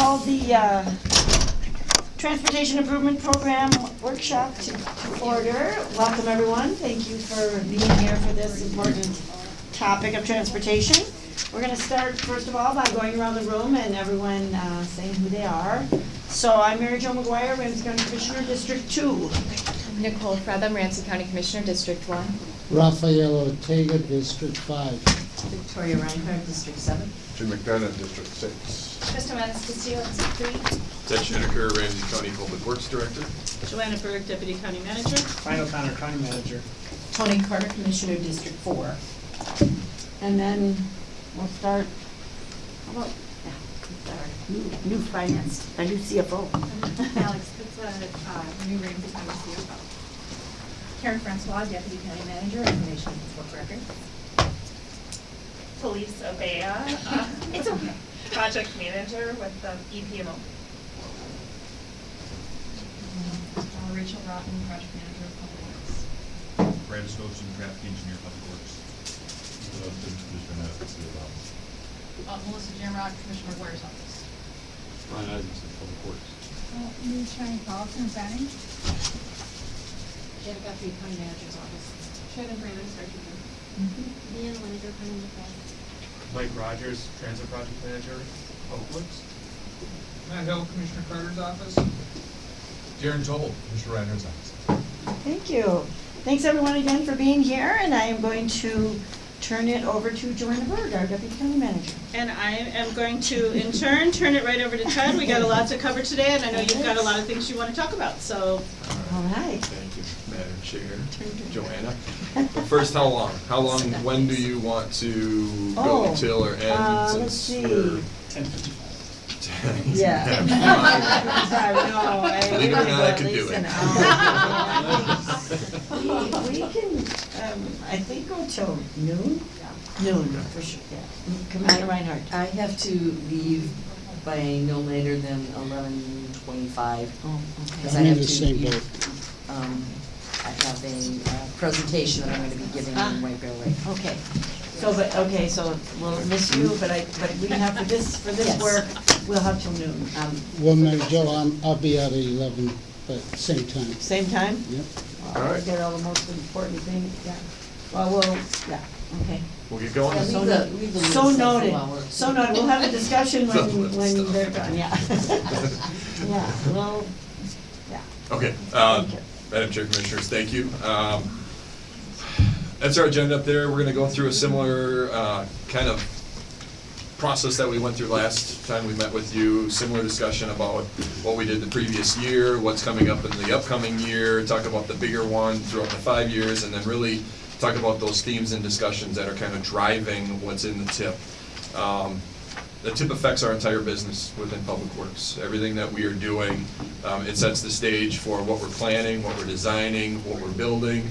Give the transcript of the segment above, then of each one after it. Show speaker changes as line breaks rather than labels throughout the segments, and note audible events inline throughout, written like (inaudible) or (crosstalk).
called the uh, Transportation Improvement Program workshop to, to order. Welcome everyone. Thank you for being here for this important topic of transportation. We're going to start, first of all, by going around the room and everyone uh, saying who they are. So I'm Mary Jo McGuire, Ramsey County Commissioner, District 2.
Nicole Frethem, Ramsey County Commissioner, District 1.
Rafael Ortega, District 5.
Victoria Reinhardt, District 7
to McDonough, District 6.
Kristen Mennez Castillo, District 3.
Ted Schoenecker, Ramsey County Public Works Director.
Johanna Berg, Deputy County Manager.
Ryan O'Connor, County Manager.
Toni Carter, Commissioner, District 4. And then we'll start, how about yeah, sorry. new, new finance, a new CFO.
Alex, it's a uh, new Ramsey County CFO. Karen Francois, Deputy County Manager, Information and Record.
Police Abea, uh, (laughs)
It's okay.
project manager with the EPMO.
Uh, Rachel Rotten, Project Manager of Public Works.
Brad Stoves, traffic engineer, public works.
Uh, Melissa Jamrock, Commissioner Blair's office.
Ryan Isaacson, public works.
Louis Shine Paulson, Planning.
Jen Guthrie, County Manager's Office.
Shannon Brandon, Secretary.
Leanne Winiger, County Manager.
Mike Rogers, transit project manager, public works.
Matt Hill, Commissioner Carter's office.
Darren Joel, Mr. Reiner's office.
Thank you. Thanks, everyone, again for being here, and I am going to turn it over to Johanna Berg, our Deputy County Manager.
And I am going to, in turn, turn it right over to Ted. We got a lot to cover today, and I know you've got a lot of things you want to talk about, so
All right.
Thank you, Madam Chair, Johanna. But first, how long? How long, when do you want to go
Oh,
until or end?
uh, let's (laughs)
since
see.
we're-
Ten fifty-five. (laughs)
Yeah. Sorry, no, I
Believe it or not, I
will
could do it.
We, we can, um, I think go till noon? Noon, for sure, yeah. Commissioner Reinhardt.
I have to leave by no later than eleven twenty-five.
Oh,
Because
okay.
I
I'm in
have
the
to
same
be-
boat.
Um, I have a uh, presentation that I'm gonna be giving
Ah.
in White Bear Lake.
Okay, so, but, okay, so we'll miss you, but I, but we have for this, for this
Yes.
work, we'll have till noon. Um,
Well, Mary Jo, I'm, I'll be out at eleven, but same time.
Same time?
Yep.
Well,
All
We'll get all the most important things, yeah. Well, we'll, yeah, okay.
We'll get going.
Yeah,
So
leave the-
no-
leave the
So
list up
noted,
while we're-
so noted, we'll have a discussion when, when they're done, yeah. (laughs) Yeah, well, yeah.
Okay, uh,
Thank you.
Madam Chair, Commissioners, thank you. Um, That's our agenda up there. We're gonna go through a similar uh, kind of process that we went through last time we met with you. Similar discussion about what we did the previous year, what's coming up in the upcoming year, talk about the bigger one throughout the five years, and then really talk about those themes and discussions that are kind of driving what's in the tip. Um, the tip affects our entire business within Public Works. Everything that we are doing, um, it sets the stage for what we're planning, what we're designing, what we're building,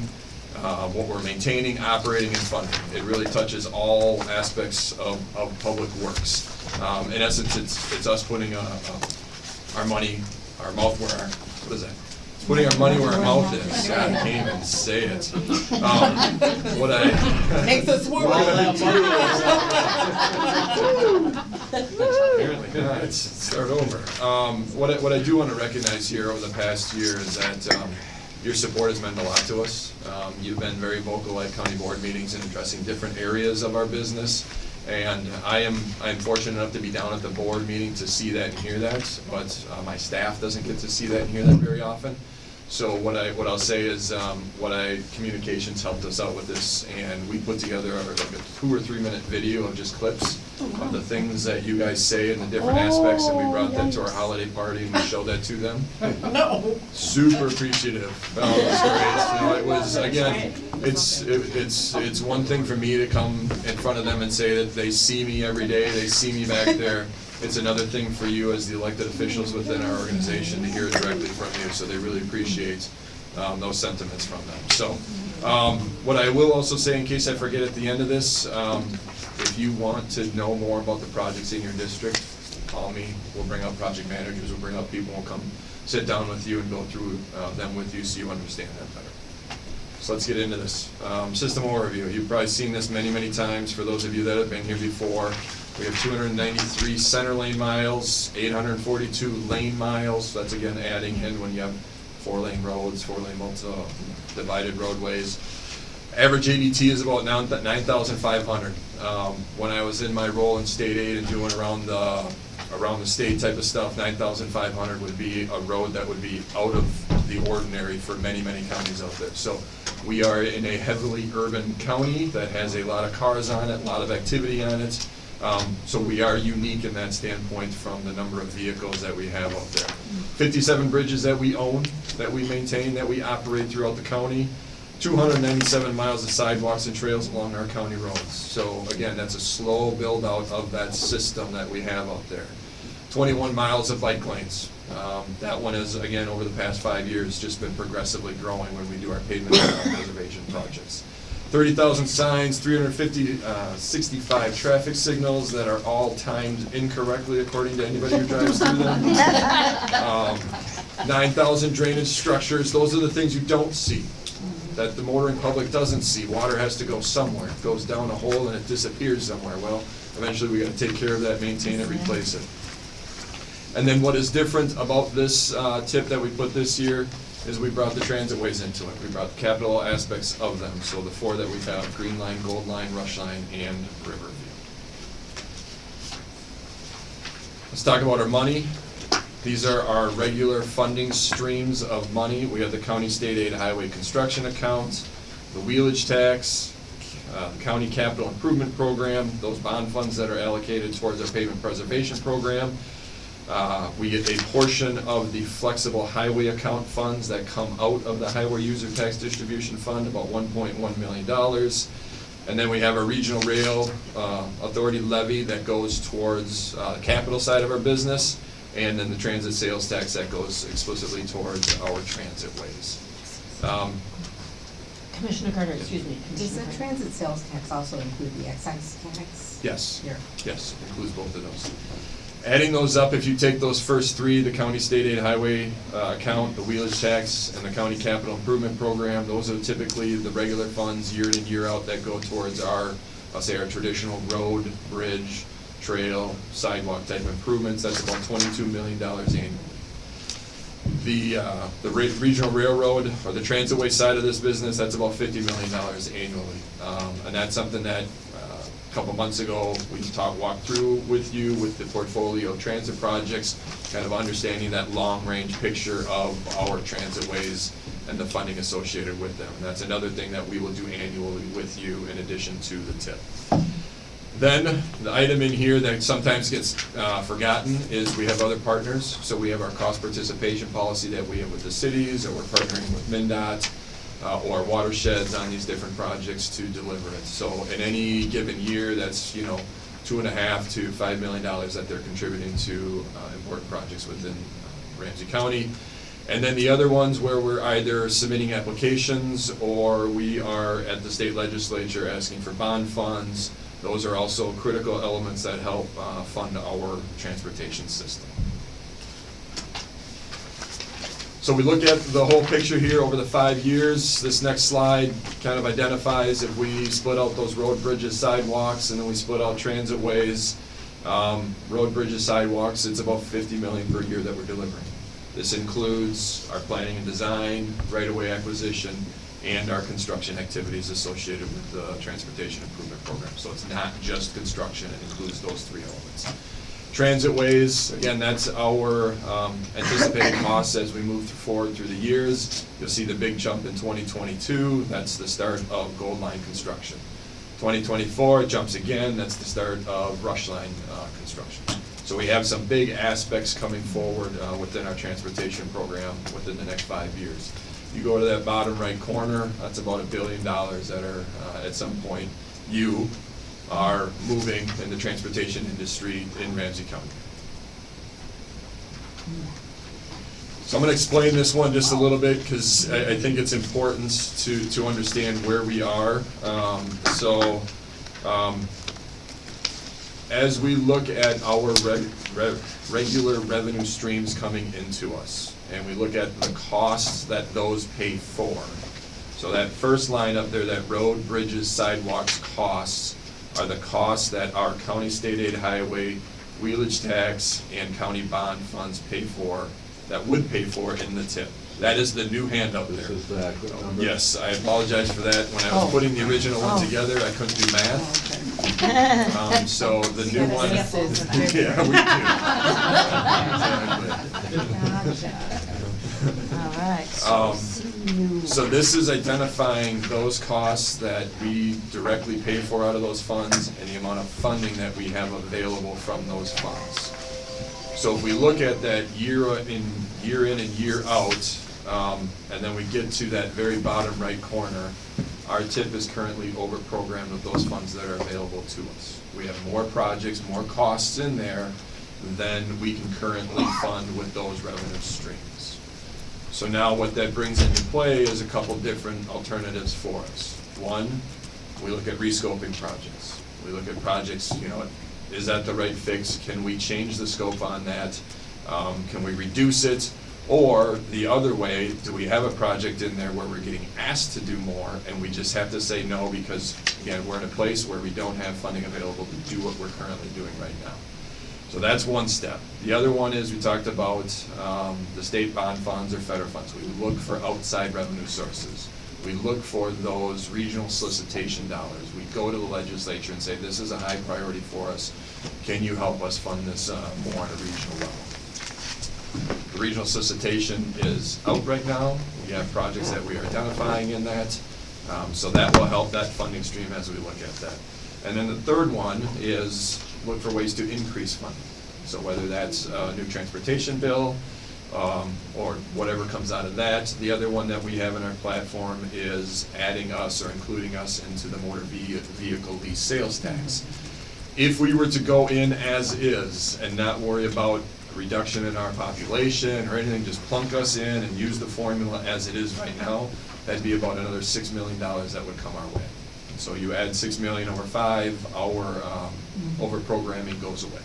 uh, what we're maintaining, operating, and funding. It really touches all aspects of, of Public Works. Um, in essence, it's, it's us putting, uh, uh, our money, our mouth where our, what is that? It's Putting our money where our mouth is. God, I can't even say it. Um, What I.
Makes us work.
Apparently not, it's, start over. Um, what I, what I do want to recognize here over the past year is that, um, your support has meant a lot to us. Um, you've been very vocal at county board meetings in addressing different areas of our business. And I am, I am fortunate enough to be down at the board meeting to see that and hear that, but, uh, my staff doesn't get to see that and hear that very often. So what I, what I'll say is, um, what I, communications helped us out with this, and we put together like a two or three minute video of just clips of the things that you guys say and the different aspects, and we brought that to our
Oh,
holiday party and we showed that to them. (laughs)
No.
Super appreciative. Oh, it was great. You know, it was, again, it's, it- it's, it's one thing for me to come in front of them and say that they see me every day, they see me back there. It's another thing for you as the elected officials within our organization to hear it directly from you, so they really appreciate um, those sentiments from them. So, um, what I will also say, in case I forget at the end of this, um, if you want to know more about the projects in your district, call me. We'll bring up project managers, we'll bring up people, we'll come sit down with you and go through uh, them with you so you understand that better. So let's get into this. Um, System overview, you've probably seen this many, many times, for those of you that have been here before. We have two hundred and ninety-three center lane miles, eight hundred and forty-two lane miles, that's again adding in when you have four-lane roads, four-lane multi, divided roadways. Average ADT is about nine thousand five hundred. Um, when I was in my role in state aid and doing around the, around the state type of stuff, nine thousand five hundred would be a road that would be out of the ordinary for many, many counties out there. So we are in a heavily urban county that has a lot of cars on it, a lot of activity on it. Um, so we are unique in that standpoint from the number of vehicles that we have out there. Fifty-seven bridges that we own, that we maintain, that we operate throughout the county. Two hundred ninety-seven miles of sidewalks and trails along our county roads. So again, that's a slow build-out of that system that we have out there. Twenty-one miles of bike lanes. Um, That one is, again, over the past five years, just been progressively growing when we do our pavement and (coughs) preservation projects. Thirty thousand signs, 350, uh, 65 traffic signals that are all timed incorrectly according to anybody who drives through them. (laughs) Um, Nine thousand drainage structures, those are the things you don't see, that the motoring public doesn't see. Water has to go somewhere, it goes down a hole and it disappears somewhere. Well, eventually we gotta take care of that, maintain it, replace it. And then what is different about this uh, tip that we put this year is we brought the transit ways into it. We brought the capital aspects of them, so the four that we have, Green Line, Gold Line, Rush Line, and Riverview. Let's talk about our money. These are our regular funding streams of money. We have the county state aid highway construction account, the wheelage tax, uh, the county capital improvement program, those bond funds that are allocated towards our pavement preservation program. Uh, We get a portion of the flexible highway account funds that come out of the highway user tax distribution fund, about one point one million dollars. And then we have a regional rail uh, authority levy that goes towards uh, the capital side of our business, and then the transit sales tax that goes explicitly towards our transit ways. Um,
Commissioner Carter, excuse me.
Does the transit sales tax also include the excise tax?
Yes.
Here.
Yes, includes both of those. Adding those up, if you take those first three, the county state aid highway uh, account, the wheelage tax, and the county capital improvement program, those are typically the regular funds year in and year out that go towards our, I'll say our traditional road, bridge, trail, sidewalk type improvements. That's about twenty-two million dollars annually. The, uh, the re- regional railroad, or the transitway side of this business, that's about fifty million dollars annually. Um, And that's something that, uh, a couple months ago, we talked, walked through with you with the portfolio of transit projects, kind of understanding that long-range picture of our transitways and the funding associated with them. And that's another thing that we will do annually with you in addition to the tip. Then, the item in here that sometimes gets uh, forgotten is we have other partners. So we have our cost participation policy that we have with the cities, or we're partnering with MnDOT, uh, or watersheds on these different projects to deliver it. So in any given year, that's, you know, two and a half to five million dollars that they're contributing to uh, important projects within uh, Ramsey County. And then the other ones where we're either submitting applications or we are at the state legislature asking for bond funds. Those are also critical elements that help uh, fund our transportation system. So we look at the whole picture here over the five years. This next slide kind of identifies if we split out those road bridges, sidewalks, and then we split out transit ways. Um, road bridges, sidewalks, it's about fifty million per year that we're delivering. This includes our planning and design, right-of-way acquisition, and our construction activities associated with the transportation improvement program. So it's not just construction, it includes those three elements. Transit ways, again, that's our um, anticipated costs as we move forward through the years. You'll see the big jump in 2022, that's the start of Gold Line construction. 2024 jumps again, that's the start of Rush Line uh, construction. So we have some big aspects coming forward uh, within our transportation program within the next five years. You go to that bottom right corner, that's about a billion dollars that are, uh, at some point, you are moving in the transportation industry in Ramsey County. So I'm gonna explain this one just a little bit, because I, I think it's important to, to understand where we are. Um, so, um, as we look at our regular revenue streams coming into us, and we look at the costs that those pay for. So that first line up there, that road, bridges, sidewalks, costs, are the costs that our county state aid highway, wheelage tax, and county bond funds pay for, that would pay for in the tip. That is the new handout there.
This is the accurate number?
Yes, I apologize for that. When I was
Oh.
putting the original one
Oh.
together, I couldn't do math.
Okay.
Um, so the (laughs) new one.
see if there's
Yeah, we do. (laughs)
Gotcha. All right.
Um,
you-
So this is identifying those costs that we directly pay for out of those funds and the amount of funding that we have available from those funds. So if we look at that year in, year in and year out, um, and then we get to that very bottom right corner, our tip is currently over-programmed with those funds that are available to us. We have more projects, more costs in there than we can currently fund with those revenue streams. So now what that brings into play is a couple different alternatives for us. One, we look at rescoping projects. We look at projects, you know, is that the right fix? Can we change the scope on that? Um, Can we reduce it? Or the other way, do we have a project in there where we're getting asked to do more and we just have to say no because, again, we're in a place where we don't have funding available to do what we're currently doing right now. So that's one step. The other one is, we talked about um, the state bond funds or federal funds. We look for outside revenue sources. We look for those regional solicitation dollars. We go to the legislature and say, this is a high priority for us. Can you help us fund this uh, more on a regional level? The regional solicitation is out right now. We have projects that we are identifying in that. Um, So that will help that funding stream as we look at that. And then the third one is look for ways to increase funding. So whether that's a new transportation bill, um, or whatever comes out of that. The other one that we have in our platform is adding us or including us into the motor vehicle lease sales tax. If we were to go in as is and not worry about a reduction in our population or anything, just plunk us in and use the formula as it is right now, that'd be about another six million dollars that would come our way. So you add six million over five, our, um, over-programming goes away.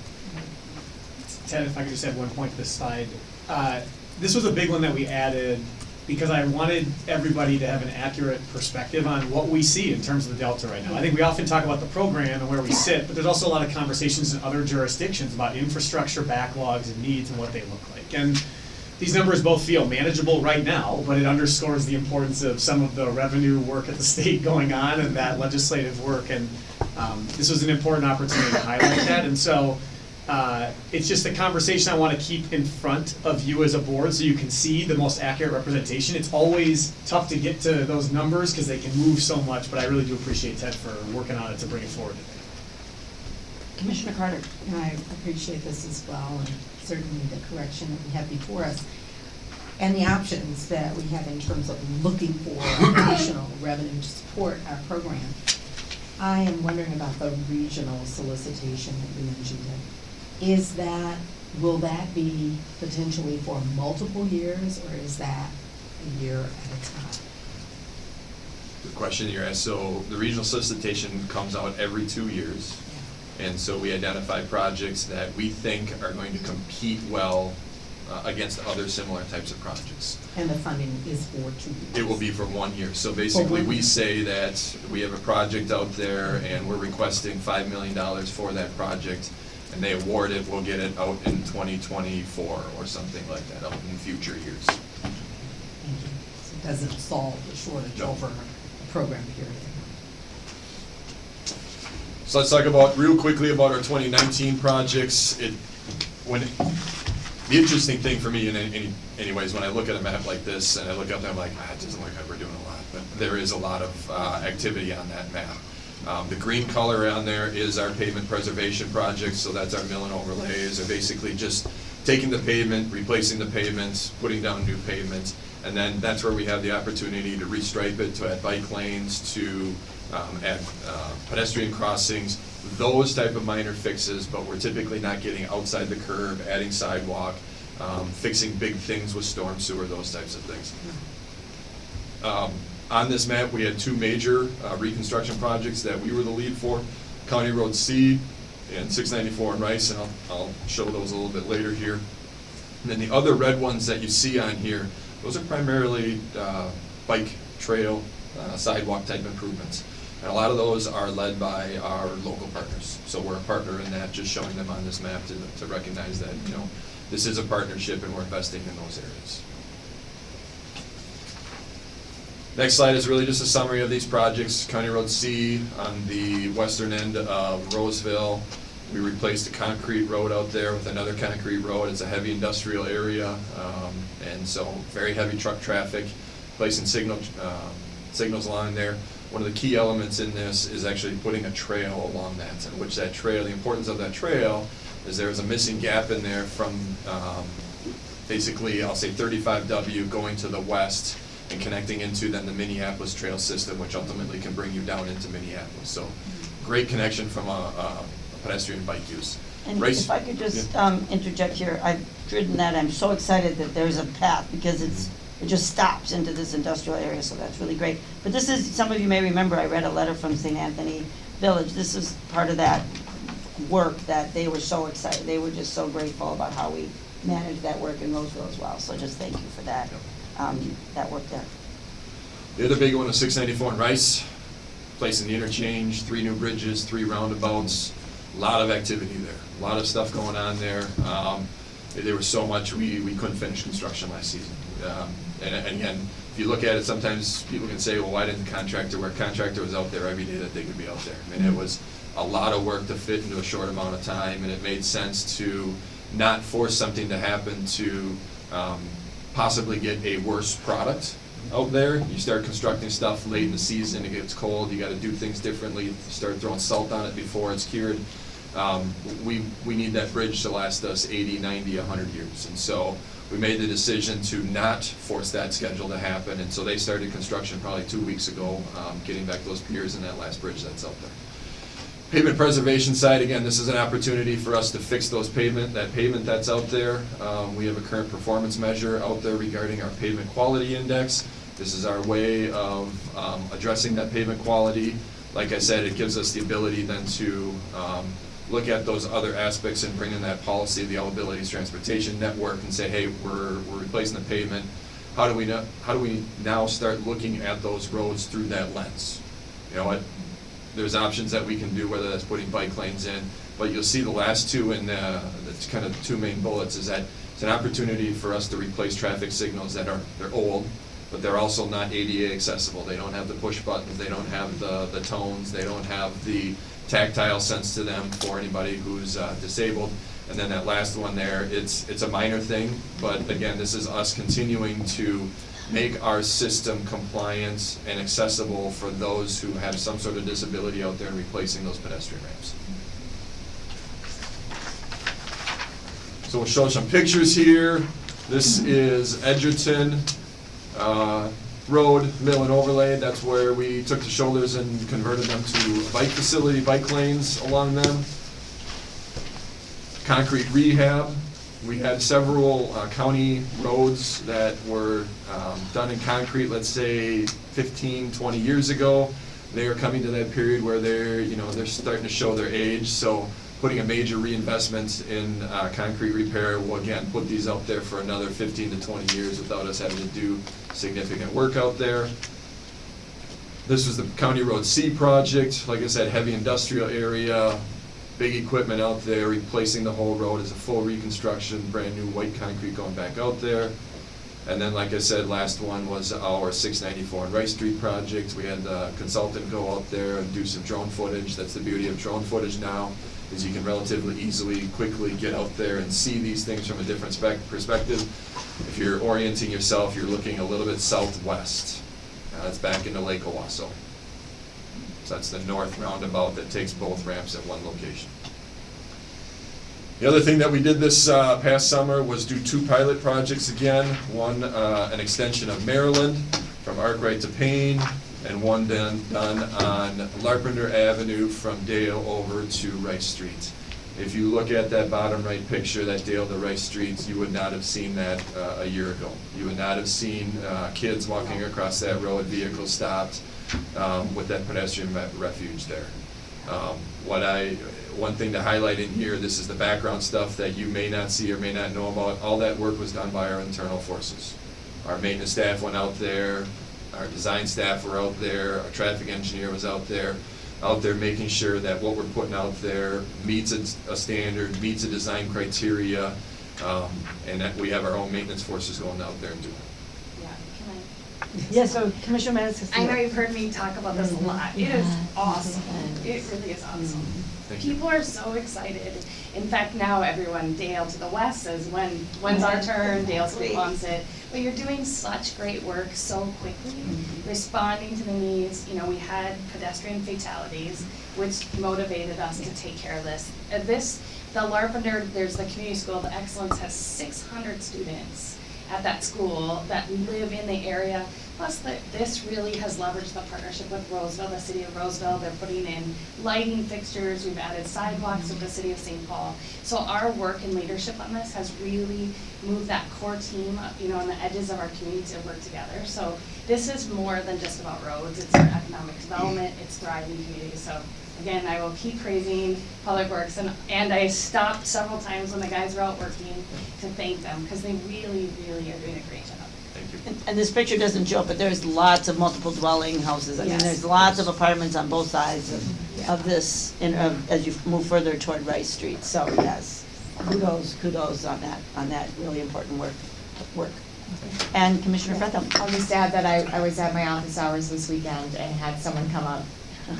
Ted, if I could just add one point to this slide. Uh, This was a big one that we added because I wanted everybody to have an accurate perspective on what we see in terms of the Delta right now. I think we often talk about the program and where we sit, but there's also a lot of conversations in other jurisdictions about infrastructure backlogs and needs and what they look like. And these numbers both feel manageable right now, but it underscores the importance of some of the revenue work at the state going on and that legislative work. And um, this was an important opportunity to highlight that. And so uh, it's just a conversation I want to keep in front of you as a board so you can see the most accurate representation. It's always tough to get to those numbers because they can move so much, but I really do appreciate Ted for working on it to bring it forward today.
Commissioner Carter.
And I appreciate this as well, and certainly the correction that we have before us. And the options that we have in terms of looking for additional (coughs) revenue to support our program. I am wondering about the regional solicitation that you mentioned. Is that, will that be potentially for multiple years, or is that a year at a time?
The question you asked, so the regional solicitation comes out every two years. And so we identify projects that we think are going to compete well uh, against other similar types of projects.
And the funding is for two years?
It will be for one year. So basically, we say that we have a project out there and we're requesting five million dollars for that project. And they award it, we'll get it out in twenty twenty-four or something like that, out in future years.
Thank you. So it doesn't solve the shortage
No.
over a program period.
So let's talk about, real quickly about our twenty nineteen projects. It, when, the interesting thing for me in any, anyways, when I look at a map like this and I look up there, I'm like, ah, it doesn't look like we're doing a lot, but there is a lot of, uh, activity on that map. Um, the green color on there is our pavement preservation project, so that's our mill and overlays, are basically just taking the pavement, replacing the pavement, putting down new pavement. And then that's where we have the opportunity to restripe it, to add bike lanes, to, um, add, uh, pedestrian crossings, those type of minor fixes, but we're typically not getting outside the curb, adding sidewalk, um, fixing big things with storm sewer, those types of things. Um, On this map, we had two major uh, reconstruction projects that we were the lead for, County Road C and six ninety-four in Rice, and I'll, I'll show those a little bit later here. And then the other red ones that you see on here, those are primarily uh, bike trail, uh, sidewalk type improvements. And a lot of those are led by our local partners. So we're a partner in that, just showing them on this map to, to recognize that, you know, this is a partnership and we're investing in those areas. Next slide is really just a summary of these projects. County Road C on the western end of Roseville. We replaced a concrete road out there with another concrete road. It's a heavy industrial area, um, and so very heavy truck traffic. Placing signal, um, signals along there. One of the key elements in this is actually putting a trail along that, and which that trail, the importance of that trail is there is a missing gap in there from, um, basically, I'll say thirty-five W going to the west and connecting into then the Minneapolis trail system, which ultimately can bring you down into Minneapolis. So, great connection from a, a pedestrian bike use.
And
Race-
if I could just
Yeah.
um, interject here, I've ridden that, I'm so excited that there's a path, because it's, it just stops into this industrial area, so that's really great. But this is, some of you may remember, I read a letter from St. Anthony Village, this is part of that work that they were so excited, they were just so grateful about how we managed that work in Roseville as well, so just thank you for that, um, that worked out.
The other big one was six ninety-four in Rice, placing the interchange, three new bridges, three roundabouts, a lot of activity there, a lot of stuff going on there. Um, there was so much, we, we couldn't finish construction last season. Um, and, and again, if you look at it, sometimes people can say, well, why didn't the contractor work? Contractor was out there every day that they could be out there. I mean, it was a lot of work to fit into a short amount of time, and it made sense to not force something to happen to, um, possibly get a worse product out there. You start constructing stuff late in the season, it gets cold, you gotta do things differently, start throwing salt on it before it's cured. Um, we, we need that bridge to last us 80, 90, 100 years. And so we made the decision to not force that schedule to happen, and so they started construction probably two weeks ago, um, getting back those piers and that last bridge that's out there. Pavement preservation side, again, this is an opportunity for us to fix those pavement, that pavement that's out there. Um, we have a current performance measure out there regarding our pavement quality index. This is our way of, um, addressing that pavement quality. Like I said, it gives us the ability then to, um, look at those other aspects and bring in that policy of the all abilities transportation network and say, hey, we're, we're replacing the pavement. How do we know, how do we now start looking at those roads through that lens? You know there's options that we can do, whether that's putting bike lanes in, but you'll see the last two in, uh, that's kind of the two main bullets, is that it's an opportunity for us to replace traffic signals that are, they're old, but they're also not ADA accessible, they don't have the push buttons, they don't have the, the tones, they don't have the tactile sense to them for anybody who's uh, disabled. And then that last one there, it's, it's a minor thing, but again, this is us continuing to make our system compliant and accessible for those who have some sort of disability out there and replacing those pedestrian ramps. So we'll show some pictures here. This is Edgerton uh, Road Mill and Overlay. That's where we took the shoulders and converted them to bike facility, bike lanes along them. Concrete rehab. We had several uh, county roads that were um, done in concrete, let's say 15, 20 years ago. They are coming to that period where they're, you know, they're starting to show their age, so putting a major reinvestment in uh, concrete repair will again put these out there for another 15 to 20 years without us having to do significant work out there. This was the County Road C project, like I said, heavy industrial area, big equipment out there, replacing the whole road as a full reconstruction, brand new white concrete going back out there. And then, like I said, last one was our six ninety-four and Rice Street project. We had the consultant go out there and do some drone footage. That's the beauty of drone footage now, is you can relatively easily, quickly get out there and see these things from a different spec, perspective. If you're orienting yourself, you're looking a little bit southwest. Uh, That's back into Lake Owasso. So that's the north roundabout that takes both ramps at one location. The other thing that we did this uh, past summer was do two pilot projects again. One, uh, an extension of Maryland from Arkwright to Payne, and one done, done on Larpenteur Avenue from Dale over to Rice Street. If you look at that bottom right picture, that Dale to Rice Street, you would not have seen that uh, a year ago. You would not have seen uh, kids walking across that road, vehicles stopped um, with that pedestrian refuge there. Um, What I, one thing to highlight in here, this is the background stuff that you may not see or may not know about. All that work was done by our internal forces. Our maintenance staff went out there, our design staff were out there, our traffic engineer was out there, out there making sure that what we're putting out there meets a, a standard, meets a design criteria, um, and that we have our own maintenance forces going out there and doing it.
Yeah, can I?
Yeah, so Commissioner Manis
I know you've heard me talk about this a lot. It is awesome. It really is awesome.
Thank you.
People are so excited. In fact, now everyone, Dale to the west says, when, when's our turn? Dale Street wants it. But you're doing such great work so quickly, responding to the needs. You know, we had pedestrian fatalities, which motivated us to take care of this. Uh, This, the Larpenteur, there's the community school, the Excellence has six hundred students at that school that live in the area. Plus, that this really has leveraged the partnership with Roseville, the city of Roseville. They're putting in lighting fixtures, we've added sidewalks with the city of St. Paul. So our work and leadership on this has really moved that core team, up, you know, on the edges of our community to work together. So this is more than just about roads, it's economic development, it's thriving communities. So again, I will keep praising Public Works, and, and I stopped several times when the guys were out working to thank them, because they really, really are doing a great job.
Thank you.
And, and this picture doesn't show, but there's lots of multiple dwelling houses. I mean,
Yes.
there's lots of apartments on both sides of,
Yeah.
of this, in, of, as you move further toward Rice Street. So, yes, kudos, kudos on that, on that really important work, work. And Commissioner Frethem.
I'll just add that I, I was at my office hours this weekend and had someone come up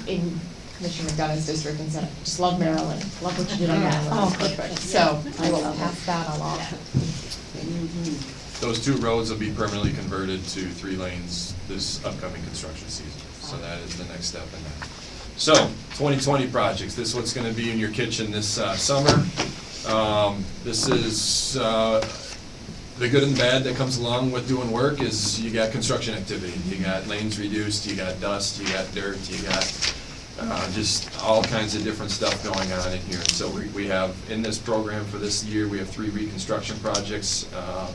in Commissioner McDonough's district and said, just love Maryland, love what you did on Maryland.
Oh, perfect.
So I will
I love it.
pass that along.
Mhm.
Those two roads will be permanently converted to three lanes this upcoming construction season. So that is the next step in that. So, 2020 projects, this is what's gonna be in your kitchen this uh, summer. Um, This is, uh, the good and bad that comes along with doing work is you got construction activity. You got lanes reduced, you got dust, you got dirt, you got uh, just all kinds of different stuff going on in here. So we, we have, in this program for this year, we have three reconstruction projects. um,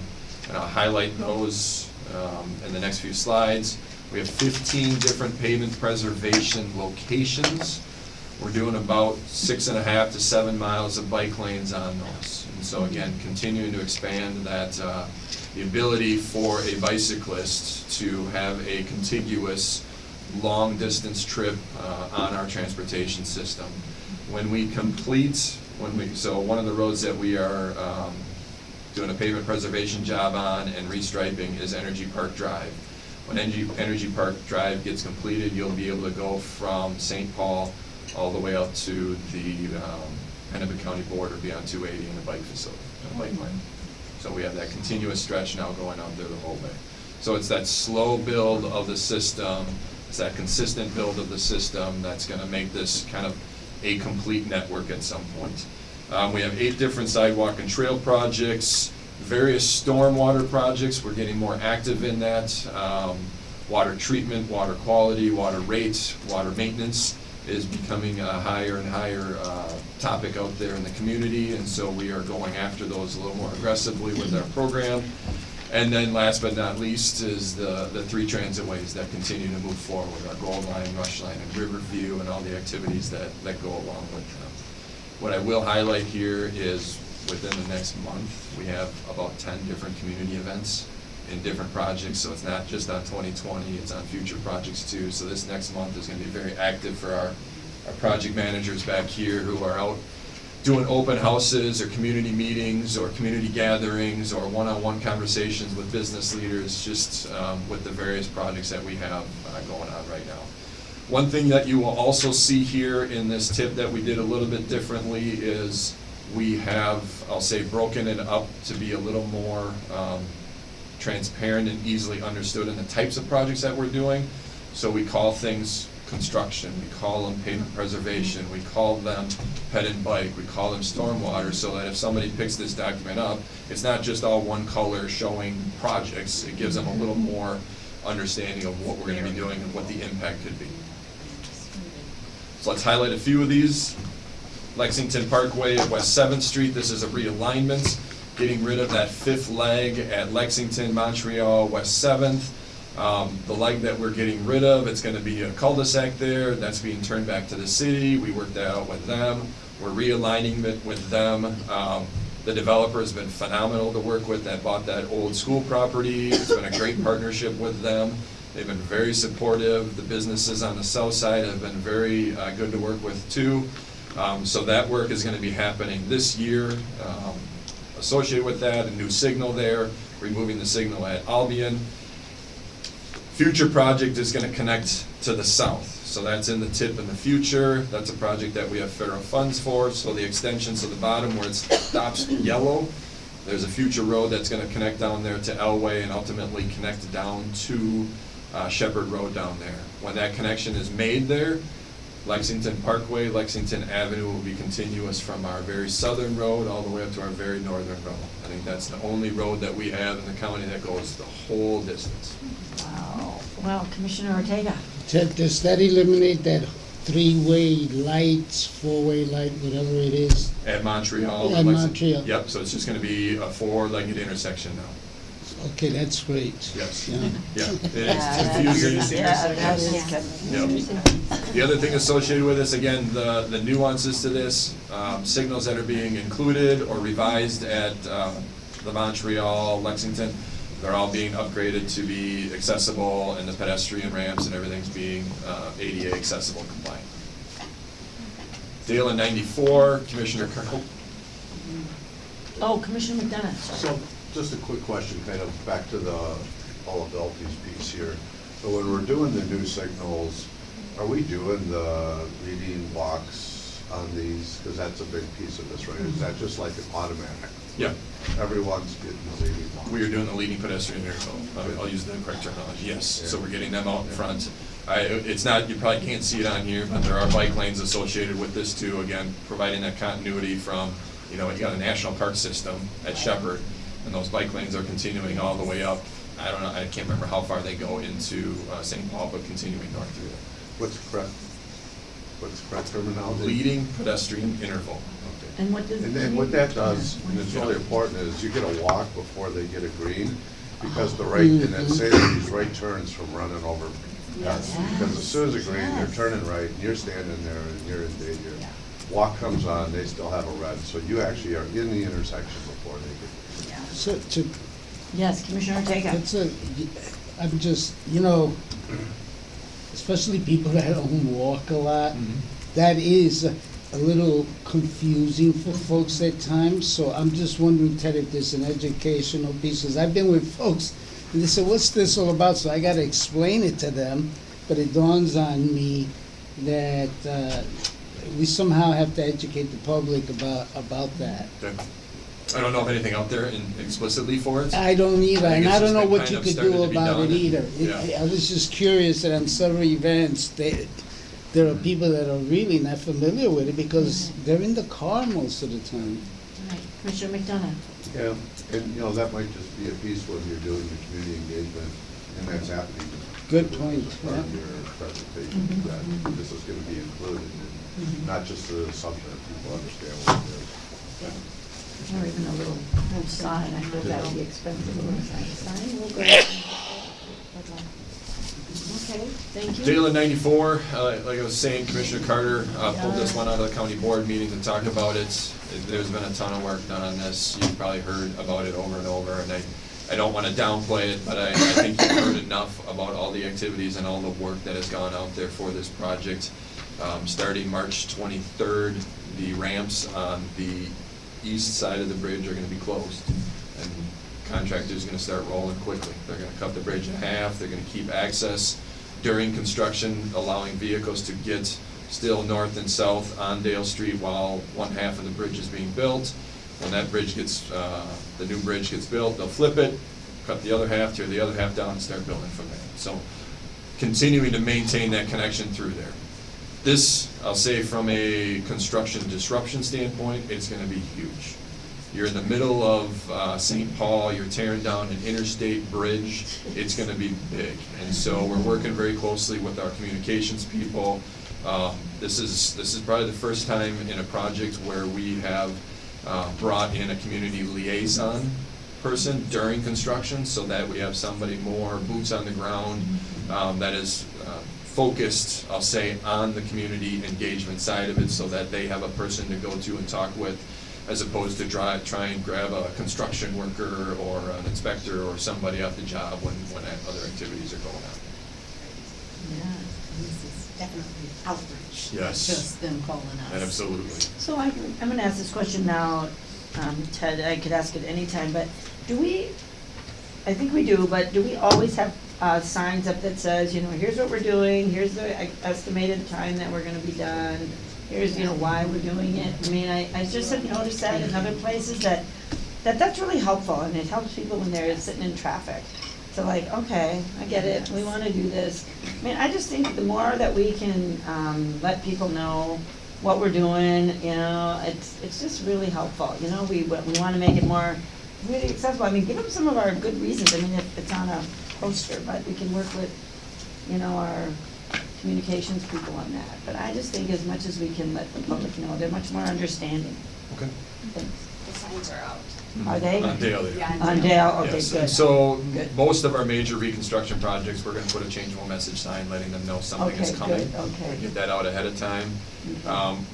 And I'll highlight those um, in the next few slides. We have fifteen different pavement preservation locations. We're doing about six and a half to seven miles of bike lanes on those. And so again, continuing to expand that, uh, the ability for a bicyclist to have a contiguous, long-distance trip uh, on our transportation system. When we complete, when we, so one of the roads that we are um, doing a pavement preservation job on and restriping is Energy Park Drive. When Energy, Energy Park Drive gets completed, you'll be able to go from St. Paul all the way up to the um, Hennepin County border beyond two eighty in a bike facility, in bike lane. So we have that continuous stretch now going out there the whole way. So it's that slow build of the system, it's that consistent build of the system that's gonna make this kind of a complete network at some point. Um, we have eight different sidewalk and trail projects, various stormwater projects, we're getting more active in that. Um, water treatment, water quality, water rates, water maintenance is becoming a higher and higher, uh, topic out there in the community, and so we are going after those a little more aggressively with our program. And then last but not least is the, the three transit ways that continue to move forward, our Gold Line, Rush Line, and Riverview, and all the activities that, that go along with them. What I will highlight here is within the next month, we have about ten different community events in different projects, so it's not just on twenty twenty, it's on future projects too. So this next month is gonna be very active for our, our project managers back here who are out doing open houses or community meetings or community gatherings or one-on-one conversations with business leaders, just um, with the various projects that we have uh, going on right now. One thing that you will also see here in this tip that we did a little bit differently is we have, I'll say, broken it up to be a little more um, transparent and easily understood in the types of projects that we're doing. So we call things construction, we call them pavement preservation, we call them ped and bike, we call them stormwater, so that if somebody picks this document up, it's not just all one color showing projects, it gives them a little more understanding of what we're gonna be doing and what the impact could be. So let's highlight a few of these. Lexington Parkway at West Seventh Street, this is a realignment, getting rid of that fifth leg at Lexington, Montreal, West Seventh. Um, the leg that we're getting rid of, it's gonna be a cul-de-sac there, that's being turned back to the city, we worked that out with them. We're realigning it with them. Um, the developer has been phenomenal to work with, that bought that old school property, it's been a great partnership with them. They've been very supportive. The businesses on the south side have been very uh, good to work with too. Um, So that work is going to be happening this year. Um, Associated with that, a new signal there, removing the signal at Albion. Future project is gonna connect to the south, so that's in the tip in the future, that's a project that we have federal funds for, so the extension, so the bottom where it stops yellow, there's a future road that's gonna connect down there to Elway and ultimately connect down to uh, Shepherd Road down there. When that connection is made there, Lexington Parkway, Lexington Avenue will be continuous from our very southern road all the way up to our very northern road. I think that's the only road that we have in the county that goes the whole distance.
Wow. Well, Commissioner Ortega.
Does that eliminate that three-way lights, four-way light, whatever it is?
At Montreal.
At
Lexington-
Montreal.
Yep, so it's just gonna be a four-legged intersection now.
Okay, that's great.
Yes.
Yeah.
Yeah, it
Yeah,
is confusing.
Yeah, that is
Yep. The other thing associated with this, again, the, the nuances to this, um, signals that are being included or revised at, um, the Montreal, Lexington, they're all being upgraded to be accessible and the pedestrian ramps and everything's being, uh, ADA accessible compliant. Dale in ninety-four, Commissioner Kernel.
Oh, Commissioner McDonough, sorry.
So, just a quick question, kind of back to the all abilities piece here. So when we're doing the new signals, are we doing the leading walks on these? Because that's a big piece of this, right? Is that just like an automatic?
Yeah.
Everyone's getting the leading walks?
We are doing the leading pedestrian interval. I'll- I'll use the correct terminology, yes. So we're getting them out in front. I, it's not, you probably can't see it on here, but there are bike lanes associated with this too, again, providing that continuity from, you know, you got a national park system at Shepherd, and those bike lanes are continuing all the way up. I don't know, I can't remember how far they go into uh, St. Paul, but continuing north through there.
What's correct, what's correct terminology?
Leading pedestrian interval.
Okay.
And what does?
And then what that does, and it's really important, is you get a walk before they get a green, because the right, and it saves these right turns from running over cars. Because as soon as a green, they're turning right, and you're standing there, and you're in danger. Yeah. Walk comes on, they still have a red, so you actually are in the intersection before they get.
So, to,
Yes, Commissioner Ortega.
It's a, I'm just, you know, especially people that don't walk a lot, that is a a little confusing for folks at times, so I'm just wondering, Ted, if there's an educational piece, 'cause I've been with folks, and they say, what's this all about? So I gotta explain it to them, but it dawns on me that, uh, we somehow have to educate the public about, about that.
Okay. I don't know of anything out there in- explicitly for it.
I don't either,
I think
and
it's
I don't
just
know
been
what
kind
you
of
could
started
do
to be
about it
and-
either. It-
yeah.
I was just curious that on several events, they, there are people that are really not familiar with it because they're in the car most of the time.
All right, Commissioner McDonough.
Yeah, and, you know, that might just be a piece when you're doing your community engagement, and that's happening.
Good point,
As part of
yeah.
your presentation, mm-hmm, that mm-hmm. this is gonna be included, and mm-hmm. not just the assumption that people understand what it is.
Or even a little sign, I thought that would be expensive, a little sign, we'll go. ahead Okay, thank you.
In ninety-four, uh, like I was saying, Commissioner Carter uh, pulled this one out of the county board meeting to talk about it. There's been a ton of work done on this, you've probably heard about it over and over, and I, I don't wanna downplay it, but I, I think you've heard enough about all the activities and all the work that has gone out there for this project. Um, starting March twenty-third, the ramps on the east side of the bridge are gonna be closed. And contractor's are gonna start rolling quickly. They're gonna cut the bridge in half, they're gonna keep access during construction, allowing vehicles to get still north and south on Dale Street while one half of the bridge is being built. When that bridge gets, uh, the new bridge gets built, they'll flip it, cut the other half, tear the other half down, and start building from there. So continuing to maintain that connection through there. This, I'll say from a construction disruption standpoint, it's gonna be huge. You're in the middle of uh, St. Paul, you're tearing down an interstate bridge, it's gonna be big. And so we're working very closely with our communications people. Um, This is, this is probably the first time in a project where we have uh, brought in a community liaison person during construction, so that we have somebody more boots on the ground um, that is uh, focused, I'll say, on the community engagement side of it, so that they have a person to go to and talk with, as opposed to try, try and grab a construction worker or an inspector or somebody off the job when, when other activities are going on.
Yeah, this is definitely outreach.
Yes.
Just them calling us.
Absolutely.
So I, I'm gonna ask this question now, um, Ted, I could ask it anytime, but do we, I think we do, but do we always have, uh, signs up that says, you know, here's what we're doing, here's the estimated time that we're gonna be done, here's, you know, why we're doing it, I mean, I, I just have noticed that in other places that, that that's really helpful, and it helps people when they're sitting in traffic. So like, okay, I get it, we wanna do this. I mean, I just think the more that we can, um, let people know what we're doing, you know, it's, it's just really helpful, you know, we, we wanna make it more really accessible, I mean, give them some of our good reasons, I mean, if it's on a poster, but we can work with, you know, our communications people on that, but I just think as much as we can let the public know, they're much more understanding.
Okay.
Thanks.
The signs are out.
Are they?
On Dale, they are.
Yeah,
On Dale, okay,
Yes,
good.
so,
Good.
most of our major reconstruction projects, we're gonna put a changeable message sign letting them know something is
Okay,
coming.
good, okay.
Get that out ahead of time.
Okay.
Um,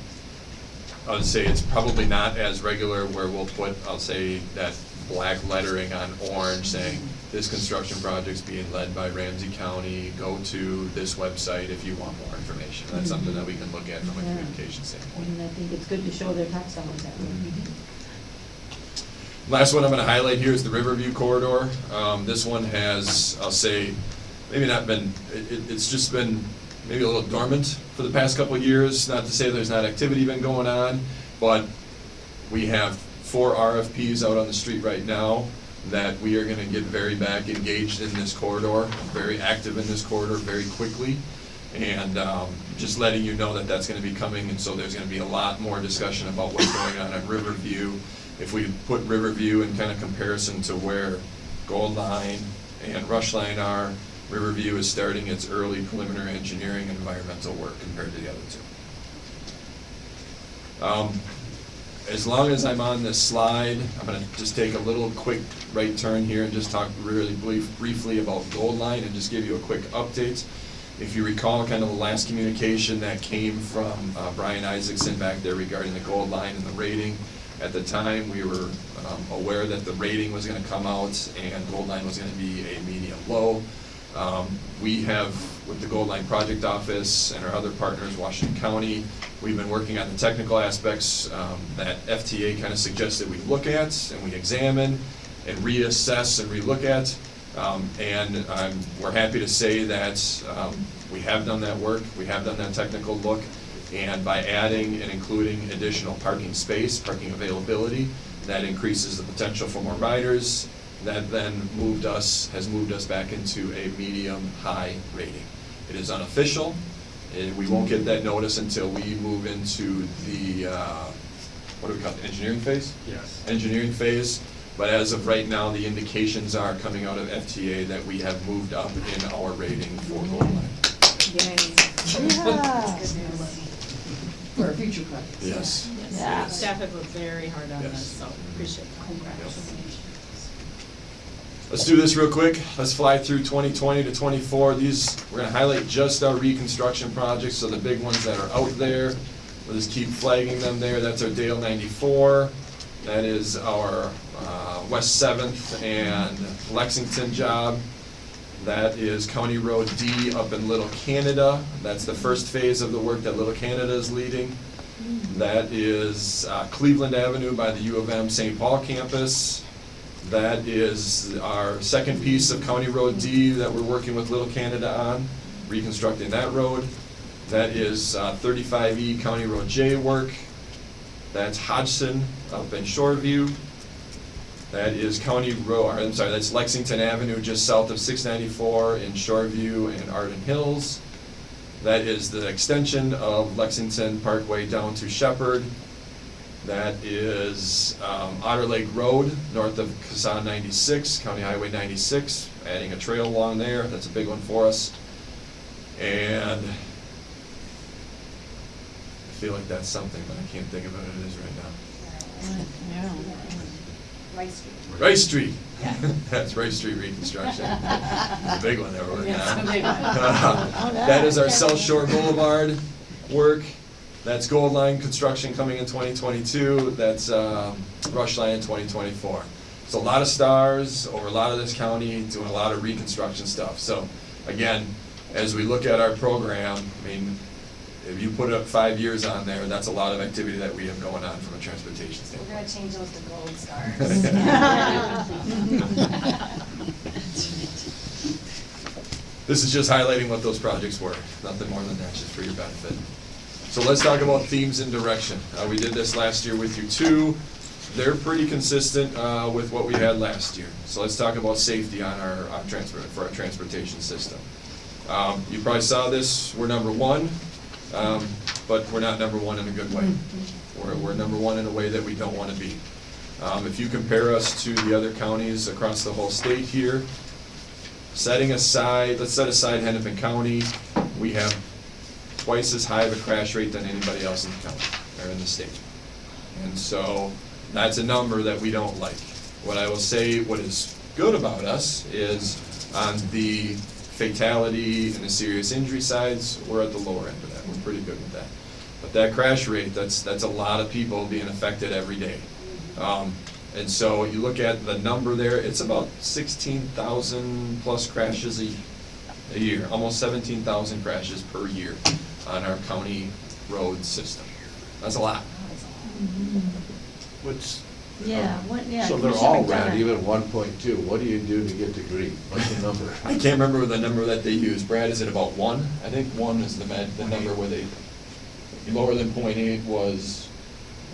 I would say it's probably not as regular where we'll put, I'll say, that black lettering on orange saying, this construction project's being led by Ramsey County, go to this website if you want more information. That's something that we can look at from a
Yeah.
communication standpoint.
And I think it's good to show their tax dollars that way.
Last one I'm gonna highlight here is the Riverview corridor. Um, this one has, I'll say, maybe not been, it, it- it's just been maybe a little dormant for the past couple of years. Not to say there's not activity been going on, but we have four RFPs out on the street right now that we are gonna get very back engaged in this corridor, very active in this corridor very quickly. And, um, just letting you know that that's gonna be coming, and so there's gonna be a lot more discussion about what's going on at Riverview. If we put Riverview in kind of comparison to where Gold Line and Rush Line are, Riverview is starting its early preliminary engineering and environmental work compared to the other two. Um, As long as I'm on this slide, I'm gonna just take a little quick right turn here and just talk really brief, briefly about Gold Line and just give you a quick update. If you recall, kind of the last communication that came from uh, Brian Isaacson back there regarding the Gold Line and the rating. At the time, we were um, aware that the rating was gonna come out and Gold Line was gonna be a medium low. Um, We have, with the Gold Line Project Office and our other partners, Washington County, we've been working on the technical aspects um, that FTA kind of suggested we look at and we examine and reassess and relook at. Um, And um, we're happy to say that um, we have done that work, we have done that technical look. And by adding and including additional parking space, parking availability, that increases the potential for more riders. That then moved us, has moved us back into a medium-high rating. It is unofficial, and we won't get that notice until we move into the, uh, what do we call it, engineering phase?
Yes.
engineering phase, but as of right now, the indications are coming out of FTA that we have moved up in our rating for Gold Line. Yay.
Yeah.
For a future project.
Yes.
Yeah.
Staff have worked very hard on
Yes.
this, so appreciate that.
Congratulations.
Let's do this real quick. Let's fly through 2020 to 24. These, we're gonna highlight just our reconstruction projects, so the big ones that are out there. We'll just keep flagging them there. That's our Dale 94. That is our uh, West Seventh and Lexington job. That is County Road D up in Little Canada. That's the first phase of the work that Little Canada is leading. That is uh, Cleveland Avenue by the U of M St. Paul campus. That is our second piece of County Road D that we're working with Little Canada on, reconstructing that road. That is uh, 35E County Road J work. That's Hodgson up in Shoreview. That is County Road, I'm sorry, that's Lexington Avenue just south of 694 in Shoreview and Arden Hills. That is the extension of Lexington Parkway down to Shepard. That is um, Otter Lake Road, north of Kasan 96, County Highway 96, adding a trail along there, that's a big one for us. And I feel like that's something, but I can't think of what it is right now.
Rice Street.
Rice Street. Yeah. (laughs) That's Rice Street reconstruction. (laughs) It's a big one (laughs) that we're working
Yes,
on.
a one.
That is our South Shore Boulevard work. That's Gold Line construction coming in twenty twenty-two. That's, um, Rush Line in twenty twenty-four. So a lot of stars over a lot of this county, doing a lot of reconstruction stuff. So, again, as we look at our program, I mean, if you put up five years on there, that's a lot of activity that we have going on from a transportation standpoint.
We're gonna change those to gold (laughs) stars.
This is just highlighting what those projects were, nothing more than that, just for your benefit. So let's talk about themes and direction. Uh, we did this last year with you too. They're pretty consistent, uh, with what we had last year. So let's talk about safety on our, transport, for our transportation system. Um, you probably saw this, we're number one, um, but we're not number one in a good way. We're, we're number one in a way that we don't wanna be. Um, if you compare us to the other counties across the whole state here, setting aside, let's set aside Hennepin County, we have twice as high of a crash rate than anybody else in the county, or in the state. And so, that's a number that we don't like. What I will say, what is good about us is on the fatality and the serious injury sides, we're at the lower end of that, we're pretty good with that. But that crash rate, that's, that's a lot of people being affected every day. Um, and so you look at the number there, it's about sixteen thousand plus crashes a, a year, almost seventeen thousand crashes per year on our county road system. That's a lot.
Which,
Yeah, um, what, yeah.
so they're
Commissioner
all
McDonough.
red, even one point two, what do you do to get to green? What's the number? (laughs)
I can't remember the number that they use. Brad, is it about one? I think one is the med, the number where they, lower than point eight was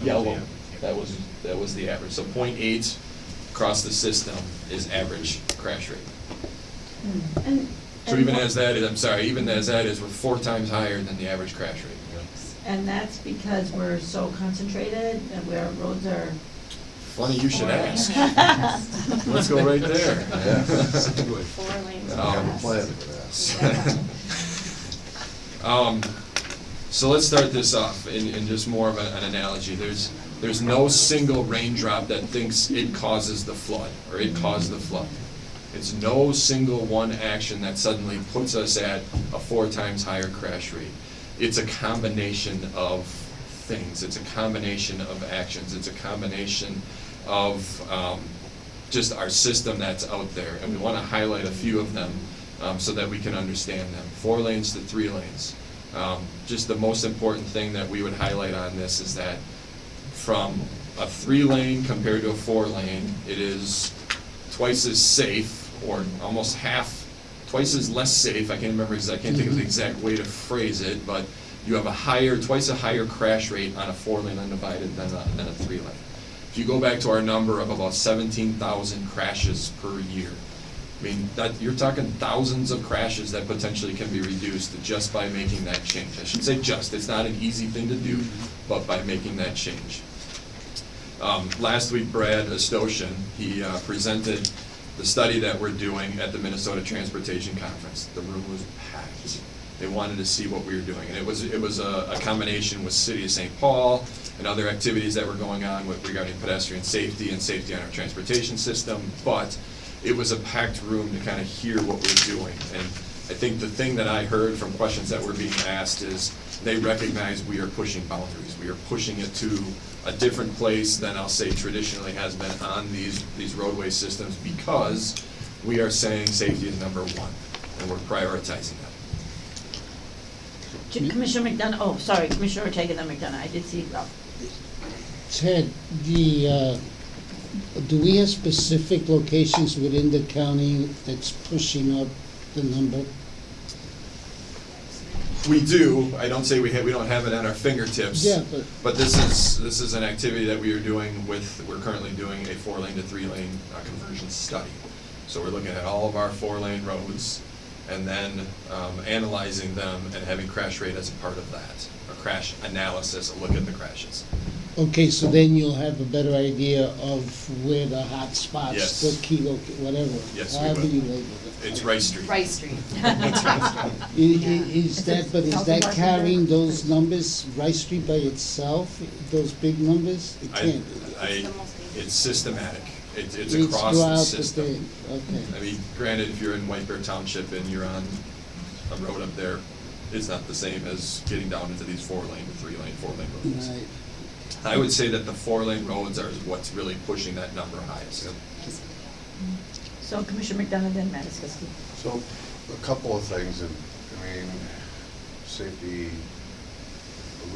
yellow. That was, that was the average. So point eight across the system is average crash rate. Hmm.
And-
So
and
even as that is, I'm sorry, even as that is, we're four times higher than the average crash rate.
And that's because we're so concentrated and where roads are.
Funny you should ask. Let's go right there. (laughs)
Yeah.
Four lanes.
Oh.
I have a plan for that. (laughs)
Um, so let's start this off in, in just more of a- an analogy. There's, there's no single raindrop that thinks it causes the flood, or it caused the flood. It's no single one action that suddenly puts us at a four times higher crash rate. It's a combination of things, it's a combination of actions, it's a combination of, um, just our system that's out there, and we wanna highlight a few of them, um, so that we can understand them. Four lanes to three lanes. Um, just the most important thing that we would highlight on this is that from a three lane compared to a four lane, it is twice as safe, or almost half, twice as less safe, I can't remember, exa- I can't think of the exact way to phrase it, but you have a higher, twice a higher crash rate on a four lane undivided than a, than a three lane. If you go back to our number of about seventeen thousand crashes per year, I mean, that, you're talking thousands of crashes that potentially can be reduced just by making that change. I should say just, it's not an easy thing to do, but by making that change. Um, last week, Brad Estochen, he, uh, presented the study that we're doing at the Minnesota Transportation Conference. The room was packed. They wanted to see what we were doing, and it was, it was a, a combination with City of St. Paul and other activities that were going on with regarding pedestrian safety and safety on our transportation system, but it was a packed room to kind of hear what we're doing. And I think the thing that I heard from questions that were being asked is, they recognize we are pushing boundaries. We are pushing it to a different place than I'll say traditionally has been on these, these roadway systems because we are saying safety is number one, and we're prioritizing that.
Commissioner McDonough, oh, sorry, Commissioner Ortega, then McDonough, I did see Ralph.
Ted, the, uh, do we have specific locations within the county that's pushing up the number?
We do, I don't say we have, we don't have it at our fingertips.
Yeah, but-
But this is, this is an activity that we are doing with, we're currently doing a four-lane to three-lane uh, conversion study. So we're looking at all of our four-lane roads and then um, analyzing them and having crash rate as a part of that. A crash analysis, a look at the crashes.
Okay, so then you'll have a better idea of where the hot spots,
Yes.
the key, loca- whatever.
Yes, we
However
will.
you label it.
It's Rice Street.
Rice Street. (laughs)
I- i- Is that, but is that carrying those numbers, Rice Street by itself, those big numbers? It
I,
can't.
I, it's systematic. It's, it's
It's
across the
throughout the
system.
thing, okay.
I mean, granted, if you're in White Bear Township and you're on a road up there, it's not the same as getting down into these four-lane, three-lane, four-lane roads.
Right.
I would say that the four-lane roads are what's really pushing that number highest.
So Commissioner McDonough, then Matt Iskowski.
So, a couple of things, and I mean, safety,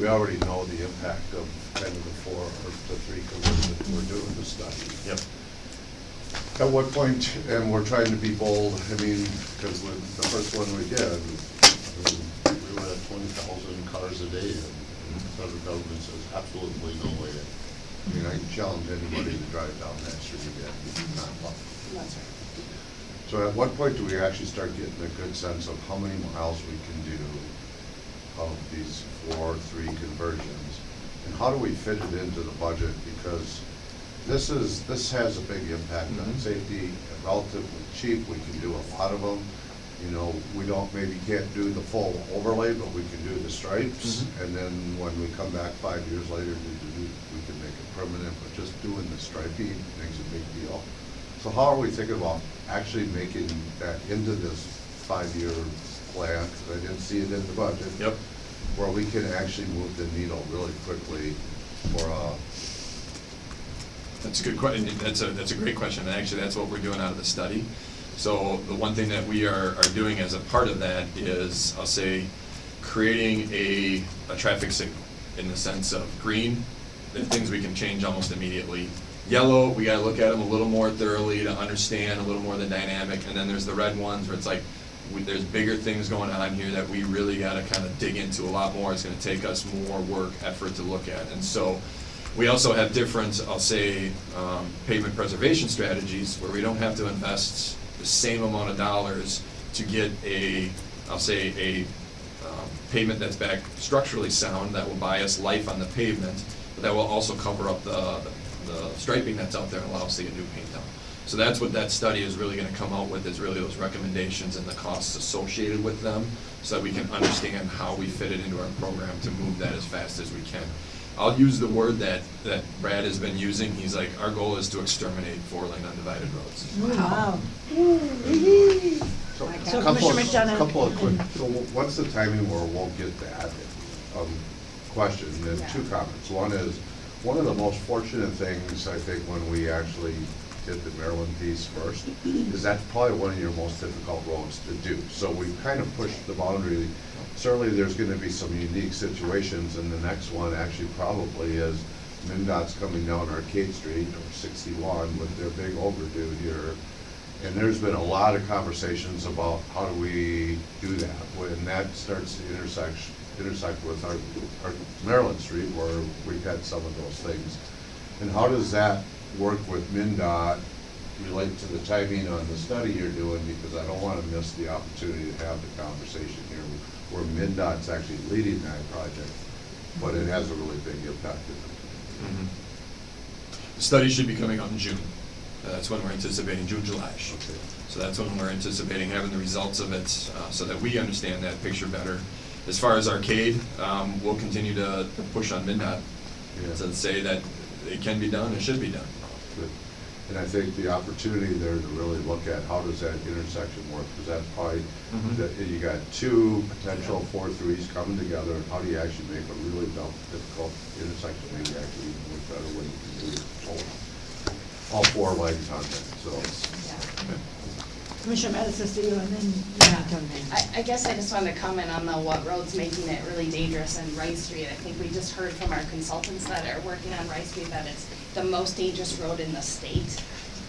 we already know the impact of kind of the four or the three conversions that we're doing the study.
Yep.
At what point, and we're trying to be bold, I mean, because with the first one we did, I mean, we were at twenty thousand cars a day, and and the federal government says absolutely no way. I mean, I challenge anybody to drive down that street again, not walk.
That's right.
So at what point do we actually start getting a good sense of how many miles we can do of these four, three conversions? And how do we fit it into the budget? Because this is, this has a big impact on
Mhm.
safety, relatively cheap, we can do a lot of them. You know, we don't, maybe can't do the full overlay, but we can do the stripes.
Mhm.
And then when we come back five years later, we do, we can make it permanent, but just doing the striping makes a big deal. So how are we thinking about actually making that into this five-year plan? 'Cause I didn't see it in the budget.
Yep.
Where we can actually move the needle really quickly for, a,
That's a good question, that's a, that's a great question, and actually, that's what we're doing out of the study. So, the one thing that we are, are doing as a part of that is, I'll say, creating a, a traffic signal, in the sense of green, the things we can change almost immediately. Yellow, we gotta look at them a little more thoroughly to understand a little more the dynamic, and then there's the red ones where it's like, we, there's bigger things going on here that we really gotta kinda dig into a lot more, it's gonna take us more work, effort to look at, and so, we also have different, I'll say, um, pavement preservation strategies where we don't have to invest the same amount of dollars to get a, I'll say, a um, pavement that's back structurally sound, that will buy us life on the pavement, but that will also cover up the, the striping that's out there and allow us to get new paint on. So that's what that study is really gonna come out with, is really those recommendations and the costs associated with them, so that we can understand how we fit it into our program to move that as fast as we can. I'll use the word that, that Brad has been using, he's like, our goal is to exterminate four-lane undivided roads.
Wow.
So,
So
couple of-
Commissioner McDonough.
Couple of quick, so what's the timing where we'll get that, um, question, and two comments. One is, one of the most fortunate things, I think, when we actually did the Maryland piece first, is that's probably one of your most difficult roads to do. So we've kind of pushed the boundary. Certainly, there's gonna be some unique situations, and the next one actually probably is MnDOT's coming down Arcade Street, or sixty-one, with their big overdue here. And there's been a lot of conversations about how do we do that, when that starts to intersect, intersect with our, our Maryland Street, where we've had some of those things. And how does that work with MnDOT, relate to the timing on the study you're doing, because I don't wanna miss the opportunity to have the conversation here, where MnDOT's actually leading that project, but it has a really big impact in it.
Mhm. The study should be coming out in June. Uh, That's when we're anticipating, June, July-ish.
Okay.
So that's when we're anticipating having the results of it, uh, so that we understand that picture better. As far as arcade, um, we'll continue to push on MnDOT,
Yeah.
to say that it can be done, it should be done.
Good. And I think the opportunity there to really look at how does that intersection work, because that's probably,
Mhm.
that you got two potential four threes coming together, and how do you actually make a really dumb- difficult intersection, maybe actually even work better when you can do it all, all four legs on it, so.
Commissioner Matas, to you, and then, yeah,
I, I guess I just wanted to comment on the what roads making it really dangerous in Rice Street. I think we just heard from our consultants that are working on Rice Street that it's the most dangerous road in the state.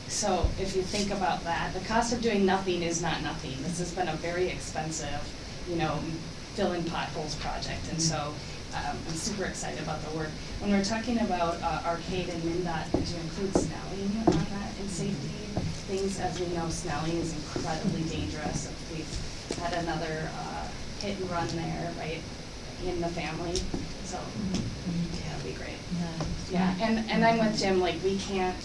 So if you think about that, the cost of doing nothing is not nothing. This has been a very expensive, you know, fill-in potholes project, and so um, I'm super excited about the work. When we're talking about uh, Arcade and MnDOT, did you include Snelling on that in safety? Things, as we know, Snelling is incredibly dangerous. We've had another uh, hit and run there, right, in the family, so that'd be great. Yeah, and, and I'm with Jim, like, we can't,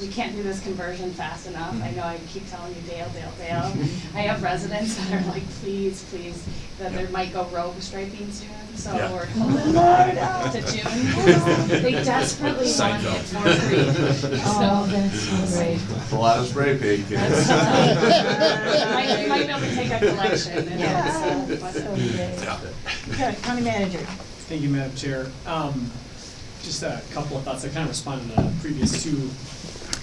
we can't do this conversion fast enough. I know I keep telling you Dale, Dale, Dale. (laughs) I have residents that are like, please, please, that there might go rogue striping soon, so
Yeah.
we're holding on to June. (laughs) They (laughs) desperately want it
Seinfeld.
for free,
Oh,
so.
that's so great.
It's a lot of spray paint.
That's fine. Might, might be able to take a collection and,
Yeah,
uh,
so
but-
great.
Yeah.
Okay, County Manager.
Thank you, Madam Chair. Um, Just a couple of thoughts. I kind of responded to the previous two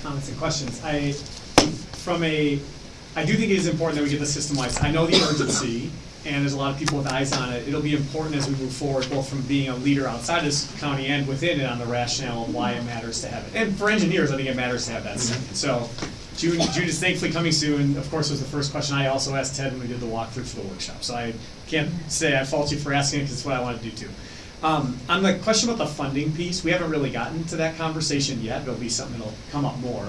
comments and questions. I, from a, I do think it is important that we get the system wise. I know the urgency, and there's a lot of people with eyes on it, it'll be important as we move forward, both from being a leader outside this county and within it on the rationale of why it matters to have it. And for engineers, I think it matters to have that. Mm-hmm. So June, June is thankfully coming soon, of course, was the first question I also asked Ted when we did the walkthrough for the workshop. So I can't say I fault you for asking it, because it's what I want to do too. Um, on the question about the funding piece, we haven't really gotten to that conversation yet, it'll be something that'll come up more.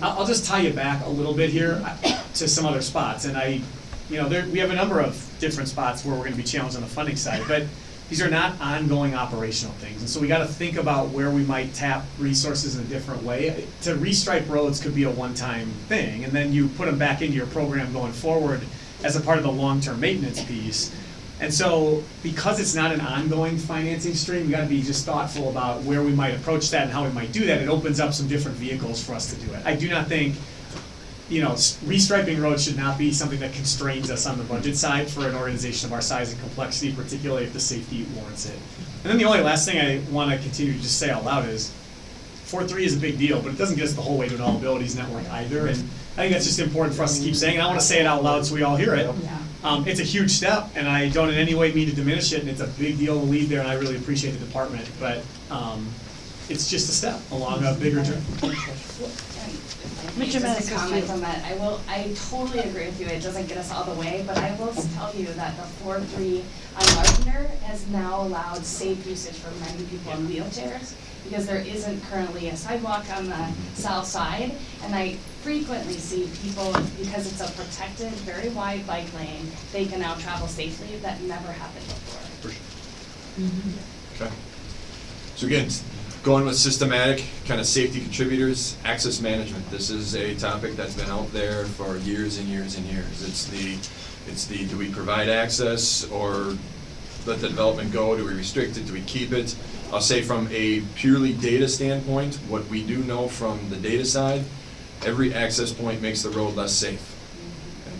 I'll, I'll just tie you back a little bit here uh, (coughs) to some other spots, and I, you know, there, we have a number of different spots where we're gonna be challenged on the funding side, but these are not ongoing operational things, and so we gotta think about where we might tap resources in a different way. To restripe roads could be a one-time thing, and then you put them back into your program going forward as a part of the long-term maintenance piece. And so, because it's not an ongoing financing stream, we gotta be just thoughtful about where we might approach that and how we might do that. It opens up some different vehicles for us to do it. I do not think, you know, restriping roads should not be something that constrains us on the budget side for an organization of our size and complexity, particularly if the safety warrants it. And then the only last thing I wanna continue to just say out loud is, four three is a big deal, but it doesn't get us the whole way to an all abilities network either, and I think that's just important for us to keep saying, and I wanna say it out loud so we all hear it. Um, it's a huge step, and I don't in any way mean to diminish it, and it's a big deal to lead there, and I really appreciate the department, but, um, it's just a step along a bigger journey.
Mr.
Just
Menace,
a comment on that, I will, I totally agree with you, it doesn't get us all the way, but I will tell you that the four three on Larpenteur has now allowed safe usage for many people in wheelchairs, because there isn't currently a sidewalk on the south side, and I frequently see people, because it's a protected, very wide bike lane, they can now travel safely, that never happened before. Mm-hmm.
Okay. So again, going with systematic, kind of safety contributors, access management. This is a topic that's been out there for years and years and years. It's the, it's the, do we provide access or let the development go? Do we restrict it? Do we keep it? I'll say from a purely data standpoint, what we do know from the data side, every access point makes the road less safe.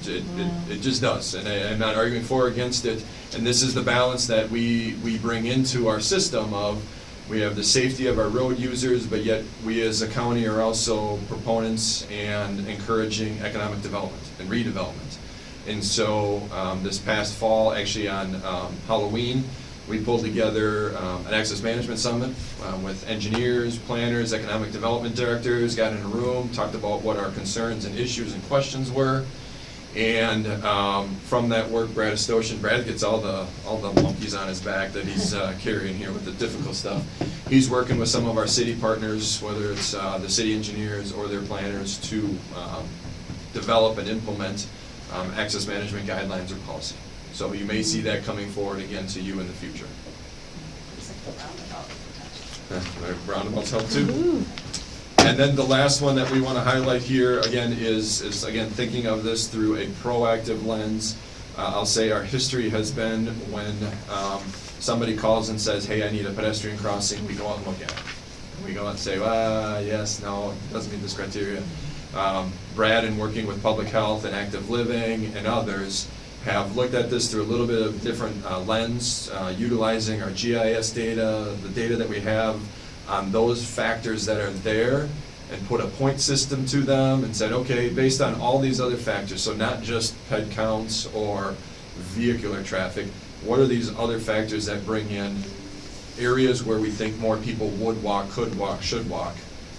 It, it, it- just does, and I, I'm not arguing for or against it. And this is the balance that we, we bring into our system of, we have the safety of our road users, but yet we as a county are also proponents and encouraging economic development and redevelopment. And so, um, this past fall, actually on, um, Halloween, we pulled together, um, an access management summit, um, with engineers, planners, economic development directors, got in a room, talked about what our concerns and issues and questions were. And um, from that work, Brad Estochen, Brad gets all the, all the monkeys on his back that he's uh, (laughs) carrying here with the difficult stuff. He's working with some of our city partners, whether it's uh, the city engineers or their planners, to um, develop and implement um, access management guidelines or policy. So you may see that coming forward again to you in the future.
It's like the roundabout protection. (laughs)
Roundabouts help too. And then the last one that we want to highlight here, again, is, is again, thinking of this through a proactive lens. Uh, I'll say our history has been when, um, somebody calls and says, hey, I need a pedestrian crossing, we go out and look at it. And we go out and say, ah, yes, no, it doesn't meet this criteria. Um, Brad, in working with public health and active living and others, have looked at this through a little bit of different uh, lens, uh, utilizing our GIS data, the data that we have on those factors that are there, and put a point system to them and said, okay, based on all these other factors, so not just head counts or vehicular traffic, what are these other factors that bring in areas where we think more people would walk, could walk, should walk,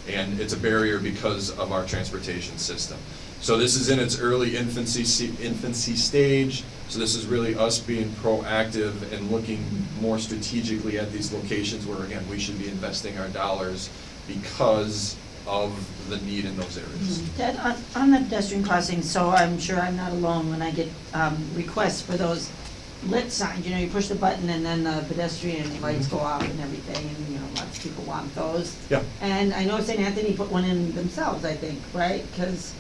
and it's a barrier because of our transportation system. So this is in its early infancy, infancy stage, so this is really us being proactive and looking more strategically at these locations where, again, we should be investing our dollars because of the need in those areas.
Ted, on, on the pedestrian crossing, so I'm sure I'm not alone when I get, um, requests for those lit signs, you know, you push the button and then the pedestrian lights go off and everything, and, you know, lots of people want those.
Yeah.
And I know St. Anthony put one in themselves, I think, right? Because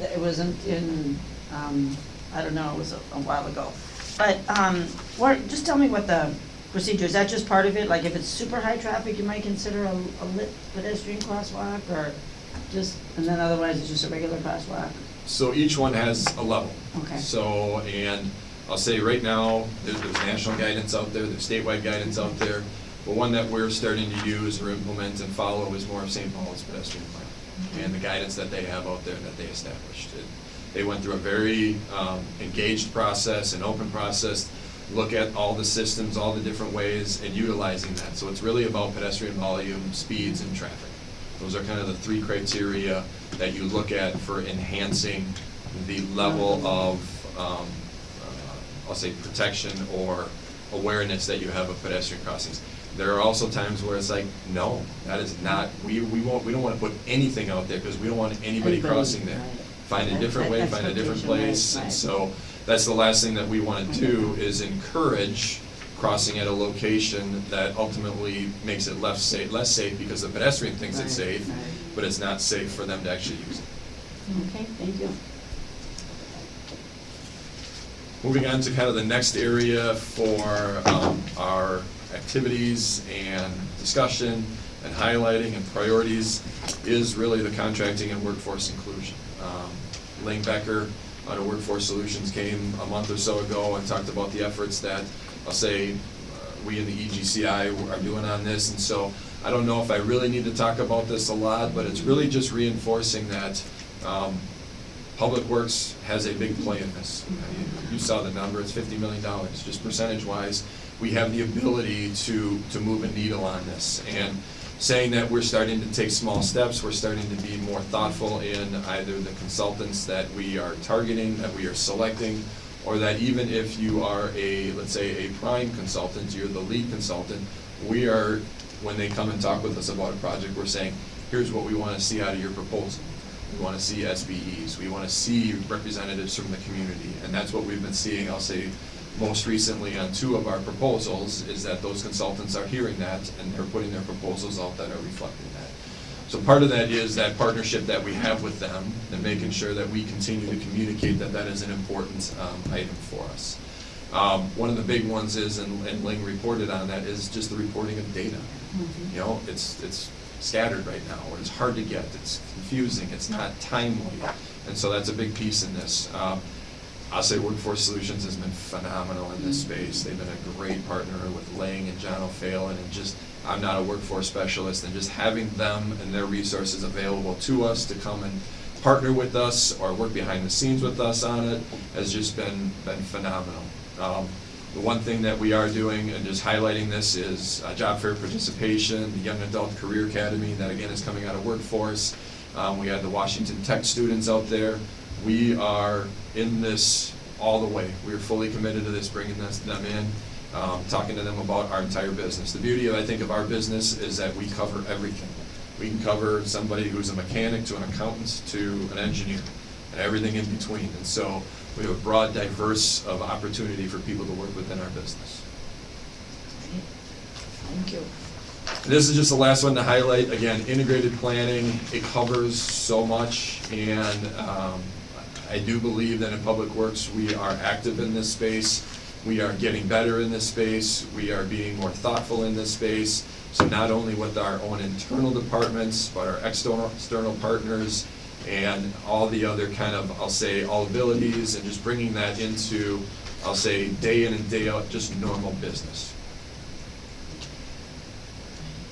it wasn't in, um, I don't know, it was a a while ago. But, um, what, just tell me what the procedure, is that just part of it? Like if it's super high traffic, you might consider a, a lit pedestrian crosswalk or just, and then otherwise it's just a regular crosswalk?
So each one has a level.
Okay.
So, and I'll say right now, there's, there's national guidance out there, there's statewide guidance out there. But one that we're starting to use or implement and follow is more of St. Paul's pedestrian plan. And the guidance that they have out there that they established. It- They went through a very um, engaged process, an open process, look at all the systems, all the different ways, and utilizing that. So it's really about pedestrian volume, speeds, and traffic. Those are kind of the three criteria that you look at for enhancing the level of, um, I'll say, protection or awareness that you have of pedestrian crossings. There are also times where it's like, no, that is not, we, we won't, we don't wanna put anything out there, because we don't want anybody
Anybody,
crossing there.
right.
Find a different way, find a different
right,
place, and
right.
so, that's the last thing that we wanna do, is encourage crossing at a location that ultimately makes it less safe, less safe because the pedestrian thinks it's safe, but it's not safe for them to actually use it.
Okay, thank you.
Moving on to kind of the next area for um, our activities and discussion and highlighting and priorities is really the contracting and workforce inclusion. Um, Ling Becker out of Workforce Solutions came a month or so ago and talked about the efforts that, I'll say, uh, we in the EGCI are doing on this. And so I don't know if I really need to talk about this a lot, but it's really just reinforcing that um, Public Works has a big play in this. You saw the number, it's fifty million dollars, just percentage-wise. We have the ability to, to move a needle on this. And saying that we're starting to take small steps, we're starting to be more thoughtful in either the consultants that we are targeting, that we are selecting, or that even if you are a, let's say, a prime consultant, you're the lead consultant, we are, when they come and talk with us about a project, we're saying, here's what we want to see out of your proposal. We want to see SBEs, we want to see representatives from the community, and that's what we've been seeing, I'll say, most recently on two of our proposals, is that those consultants are hearing that, and they're putting their proposals out that are reflecting that. So part of that is that partnership that we have with them, and making sure that we continue to communicate that that is an important um, item for us. Um, One of the big ones is, and and Ling reported on that, is just the reporting of data. You know, it's, it's scattered right now, or it's hard to get, it's confusing, it's not timely, and so that's a big piece in this. Um, I'll say Workforce Solutions has been phenomenal in this space, they've been a great partner with Ling and John O'Phelan, and just, I'm not a workforce specialist, and just having them and their resources available to us to come and partner with us or work behind the scenes with us on it has just been, been phenomenal. Um, The one thing that we are doing, and just highlighting this, is uh, job fair participation, the Young Adult Career Academy, that again is coming out of workforce. Um, We had the Washington Tech students out there. We are in this all the way. We are fully committed to this, bringing this, them in, um, talking to them about our entire business. The beauty, of I think, of our business is that we cover everything. We can cover somebody who's a mechanic to an accountant to an engineer, and everything in between. And so we have a broad, diverse of opportunity for people to work within our business.
Thank you.
This is just the last one to highlight, again, integrated planning, it covers so much, and um, I do believe that in Public Works, we are active in this space, we are getting better in this space, we are being more thoughtful in this space, so not only with our own internal departments, but our external, external partners, and all the other kind of, I'll say, all abilities, and just bringing that into, I'll say, day in and day out, just normal business.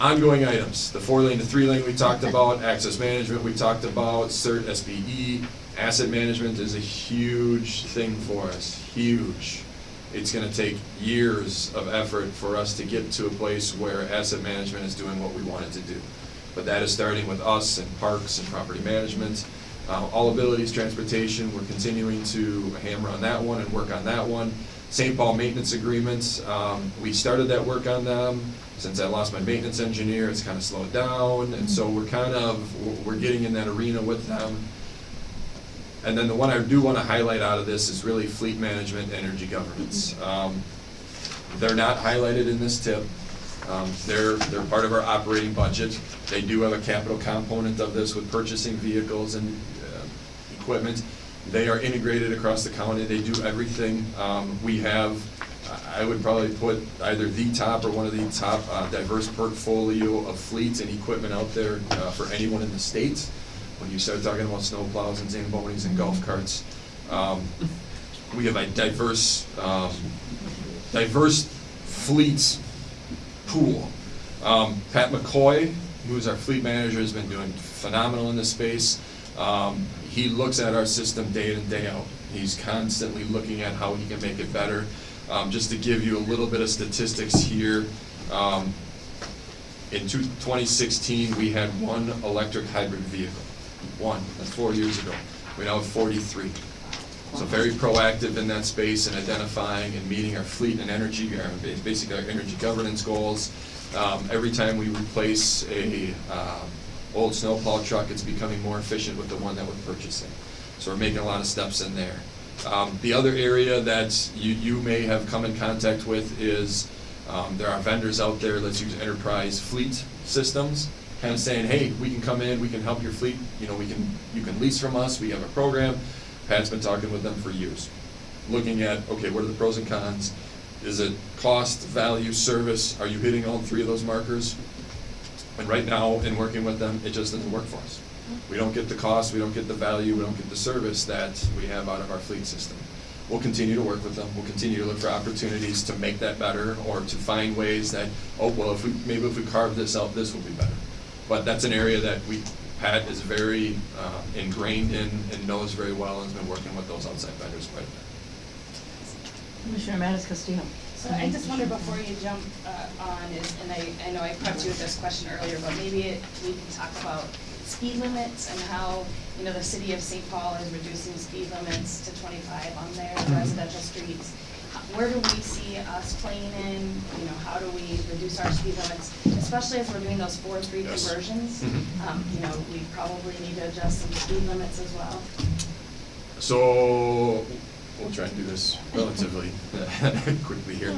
Ongoing items, the four lane to three lane we talked about, access management we talked about, CERT, SBE, asset management is a huge thing for us, huge. It's gonna take years of effort for us to get to a place where asset management is doing what we want it to do. But that is starting with us and parks and property management. Uh, all abilities, transportation, we're continuing to hammer on that one and work on that one. St. Paul maintenance agreements, um, we started that work on them. Since I lost my maintenance engineer, it's kind of slowed down, and so we're kind of, we're getting in that arena with them. And then the one I do want to highlight out of this is really fleet management, energy governance. Um, They're not highlighted in this tip. Um, They're, they're part of our operating budget. They do have a capital component of this with purchasing vehicles and uh, equipment. They are integrated across the county, they do everything. Um, We have, I would probably put either the top or one of the top uh, diverse portfolio of fleets and equipment out there uh, for anyone in the state. When you start talking about snowplows and zambonis and golf carts, um, we have a diverse, um, diverse fleet pool. Um, Pat McCoy, who's our fleet manager, has been doing phenomenal in this space. Um, he looks at our system day in and day out. He's constantly looking at how he can make it better. Um, just to give you a little bit of statistics here, um, in two- 2016, we had one electric hybrid vehicle. One, that's four years ago. We now have 43. So very proactive in that space and identifying and meeting our fleet and energy, our, basically our energy governance goals. Um, every time we replace a, um, old snowplow truck, it's becoming more efficient with the one that we're purchasing. So we're making a lot of steps in there. Um, the other area that you, you may have come in contact with is, um, there are vendors out there, let's use enterprise fleet systems, kind of saying, hey, we can come in, we can help your fleet, you know, we can, you can lease from us, we have a program. Pat's been talking with them for years, looking at, okay, what are the pros and cons? Is it cost, value, service? Are you hitting all three of those markers? And right now, in working with them, it just doesn't work for us. We don't get the cost, we don't get the value, we don't get the service that we have out of our fleet system. We'll continue to work with them, we'll continue to look for opportunities to make that better, or to find ways that, oh, well, if we, maybe if we carve this out, this will be better. But that's an area that we, Pat is very uh, ingrained in and knows very well, and has been working with those outside vendors quite a bit.
Commissioner MatasCastillo.
So I just wonder before you jump uh, on is, and I, I know I prepped you with this question earlier, but maybe it- we can talk about speed limits and how, you know, the city of St. Paul is reducing speed limits to twenty-five on their residential streets. Where do we see us playing in, you know, how do we reduce our speed limits, especially as we're doing those four-three
Yes.
conversions?
Mhm.
Um, You know, we probably need to adjust some speed limits as well.
So, we'll try and do this relatively (laughs) quickly here.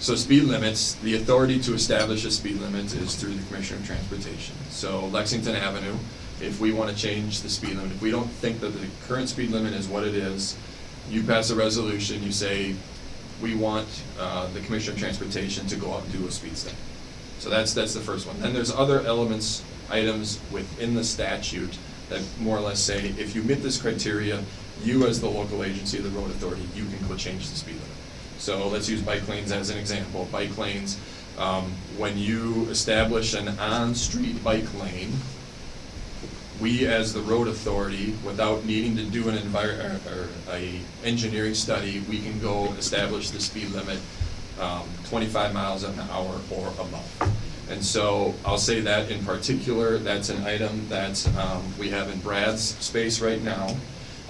So speed limits, the authority to establish a speed limit is through the Commissioner of Transportation. So Lexington Avenue, if we want to change the speed limit, if we don't think that the current speed limit is what it is, you pass a resolution, you say, we want uh, the Commissioner of Transportation to go out and do a speed study. So that's, that's the first one. Then there's other elements, items within the statute that more or less say, if you meet this criteria, you as the local agency the road authority, you can go change the speed limit. So let's use bike lanes as an example. Bike lanes, um, when you establish an on-street bike lane, we as the road authority, without needing to do an envir, or, or a engineering study, we can go establish the speed limit, um, twenty-five miles an hour or above. And so I'll say that in particular, that's an item that, um, we have in Brad's space right now.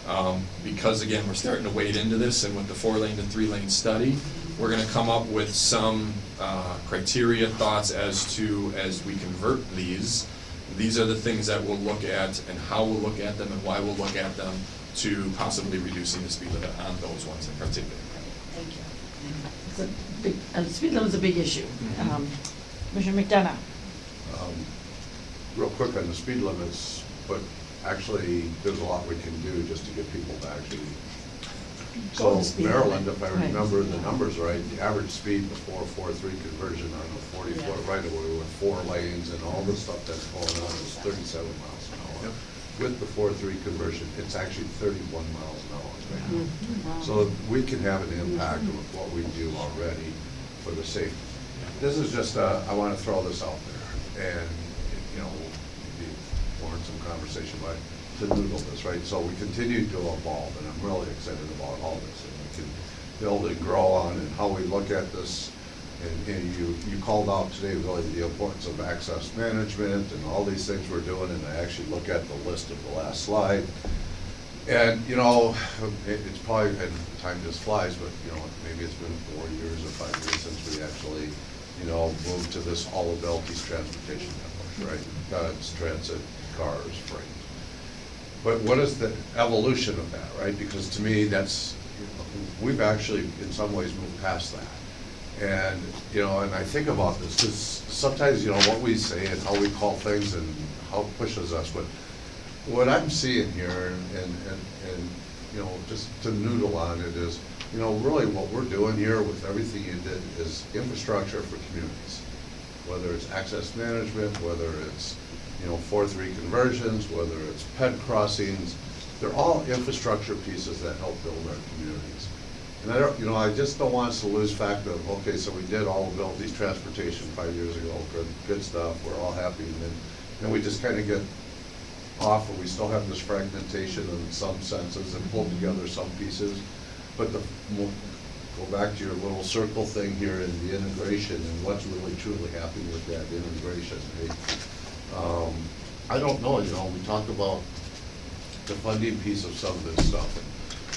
Um, because again, we're starting to wade into this and with the four-lane to three-lane study, we're gonna come up with some, uh, criteria, thoughts as to, as we convert these, these are the things that we'll look at and how we'll look at them and why we'll look at them to possibly reducing the speed limit on those ones in particular.
Thank you.
It's a big, uh, speed limit's a big issue.
Mhm.
Um, Commissioner McDonough.
Um, Real quick on the speed limits, but actually, there's a lot we can do just to get people to actually.
Go
So
speed
Maryland,
limit.
if I
Right.
remember the numbers right, the average speed before four-three conversion on a forty-foot right-of-way with four lanes and all the stuff that's going on is thirty-seven miles an hour.
Yep.
With the four-three conversion, it's actually thirty-one miles an hour right now.
Mm-hmm.
So we can have an impact with what we do already for the safety. This is just, uh, I want to throw this out there, and, you know, maybe warrant some conversation, but to noodle this, right? So we continue to evolve, and I'm really excited about all this, and we can build and grow on, and how we look at this. And, and you, you called out today really the importance of access management and all these things we're doing, and I actually look at the list of the last slide. And, you know, it, it's probably, and time just flies, but, you know, maybe it's been four years or five years since we actually, you know, moved to this all abilities transportation network, right? Transit, cars, freight. But what is the evolution of that, right? Because to me, that's, we've actually, in some ways, moved past that. And, you know, and I think about this, because sometimes, you know, what we say and how we call things and how it pushes us, but what I'm seeing here, and, and, and, and, you know, just to noodle on it is, you know, really what we're doing here with everything you did is infrastructure for communities. Whether it's access management, whether it's, you know, four-three conversions, whether it's ped crossings, they're all infrastructure pieces that help build our communities. And I don't, you know, I just don't want us to lose fact of, okay, so we did all build these transportation five years ago, good, good stuff, we're all happy, and then, then we just kind of get off, and we still have this fragmentation in some senses and pulled together some pieces. But the, mo- go back to your little circle thing here in the integration and what's really truly happening with that integration, right? Um, I don't know, you know, we talk about the funding piece of some of this stuff.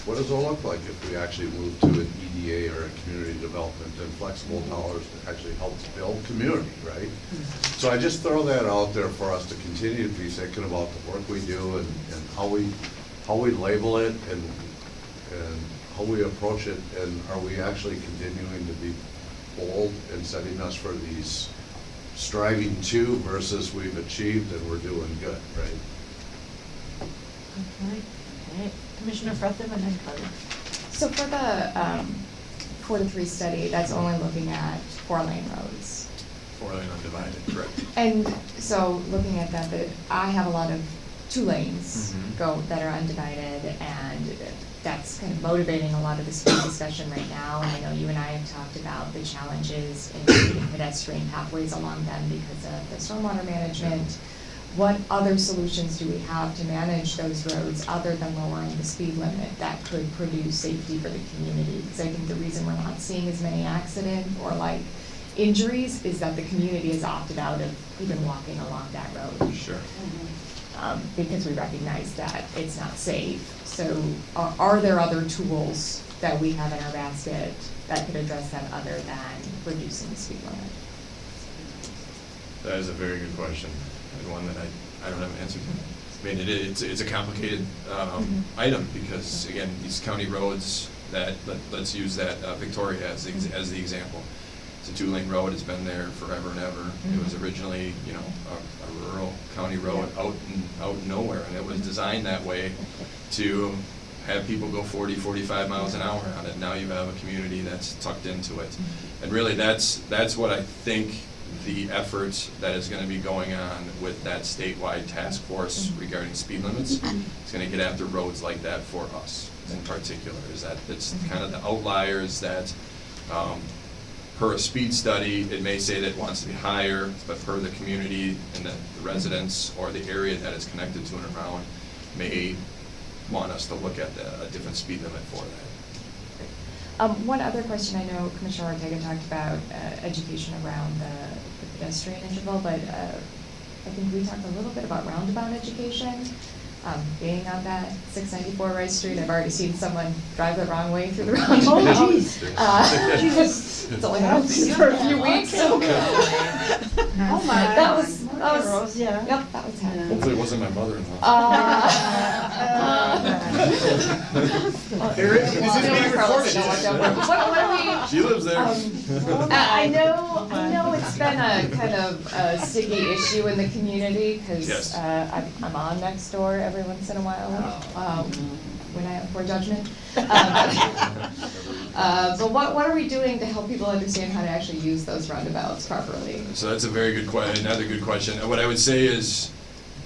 What does it look like if we actually move to an EDA or a community development and flexible dollars that actually helps build community, right? So I just throw that out there for us to continue to be thinking about the work we do and, and how we, how we label it and, and how we approach it, and are we actually continuing to be bold and setting us for these striving to versus we've achieved and we're doing good, right?
Okay. Okay. Commissioner Frethem and then Carter.
So for the, um, four to three study, that's only looking at four lane roads.
Four lane undivided, correct.
And so looking at that, that I have a lot of two lanes
Mhm.
go, that are undivided and that's kind of motivating a lot of the speed discussion right now. And I know you and I have talked about the challenges in creating pedestrian pathways along them because of the stormwater management. What other solutions do we have to manage those roads other than lowering the speed limit that could produce safety for the community? Because I think the reason we're not seeing as many accidents or like injuries is that the community has opted out of even walking along that road.
Sure. Mm-hmm.
Um, because we recognize that it's not safe. So are, are there other tools that we have in our basket that could address that other than reducing the speed limit?
That is a very good question, and one that I, I don't have an answer to. I mean, it, it's, it's a complicated, um,
Mhm.
item, because again, these county roads that, let, let's use that, uh, Victoria as, the as the example. It's a two-lane road, it's been there forever and ever. It was
Mhm.
originally, you know, a, a rural county road out in, out in nowhere, and it was designed that way to have people go 40, 45 miles an hour on it. Now you have a community that's tucked into it. And really, that's, that's what I think the effort that is gonna be going on with that statewide task force regarding speed limits is gonna get after roads like that for us in particular, is that it's kind of the outliers that, um, per a speed study, it may say that it wants to be higher, but per the community and the the residents or the area that it's connected to and around may want us to look at the, a different speed limit for that.
Um, one other question, I know Commissioner Ortega talked about, uh, education around the the pedestrian interval, but, uh, I think we talked a little bit about roundabout education. Um, being on that six ninety-four Rice Street, I've already seen someone drive the wrong way through the wrong (laughs)
Oh, jeez. (laughs)
Uh, (laughs)
Jesus.
It's only been up for a few weeks, so.
Oh, my.
That was, that was,
Rose, yeah.
yep, that was happening.
Hopefully it wasn't my mother-in-law.
Uh,
There is- this is being recorded.
What, what are we?
She lives there.
Um, I I know, I know it's been a kind of a sticky issue in the community, because
Yes.
I'm, I'm on Nextdoor every once in a while, um, when I have poor judgment. Um, (laughs) Uh, but what, what are we doing to help people understand how to actually use those roundabouts properly?
So that's a very good question, another good question. And what I would say is,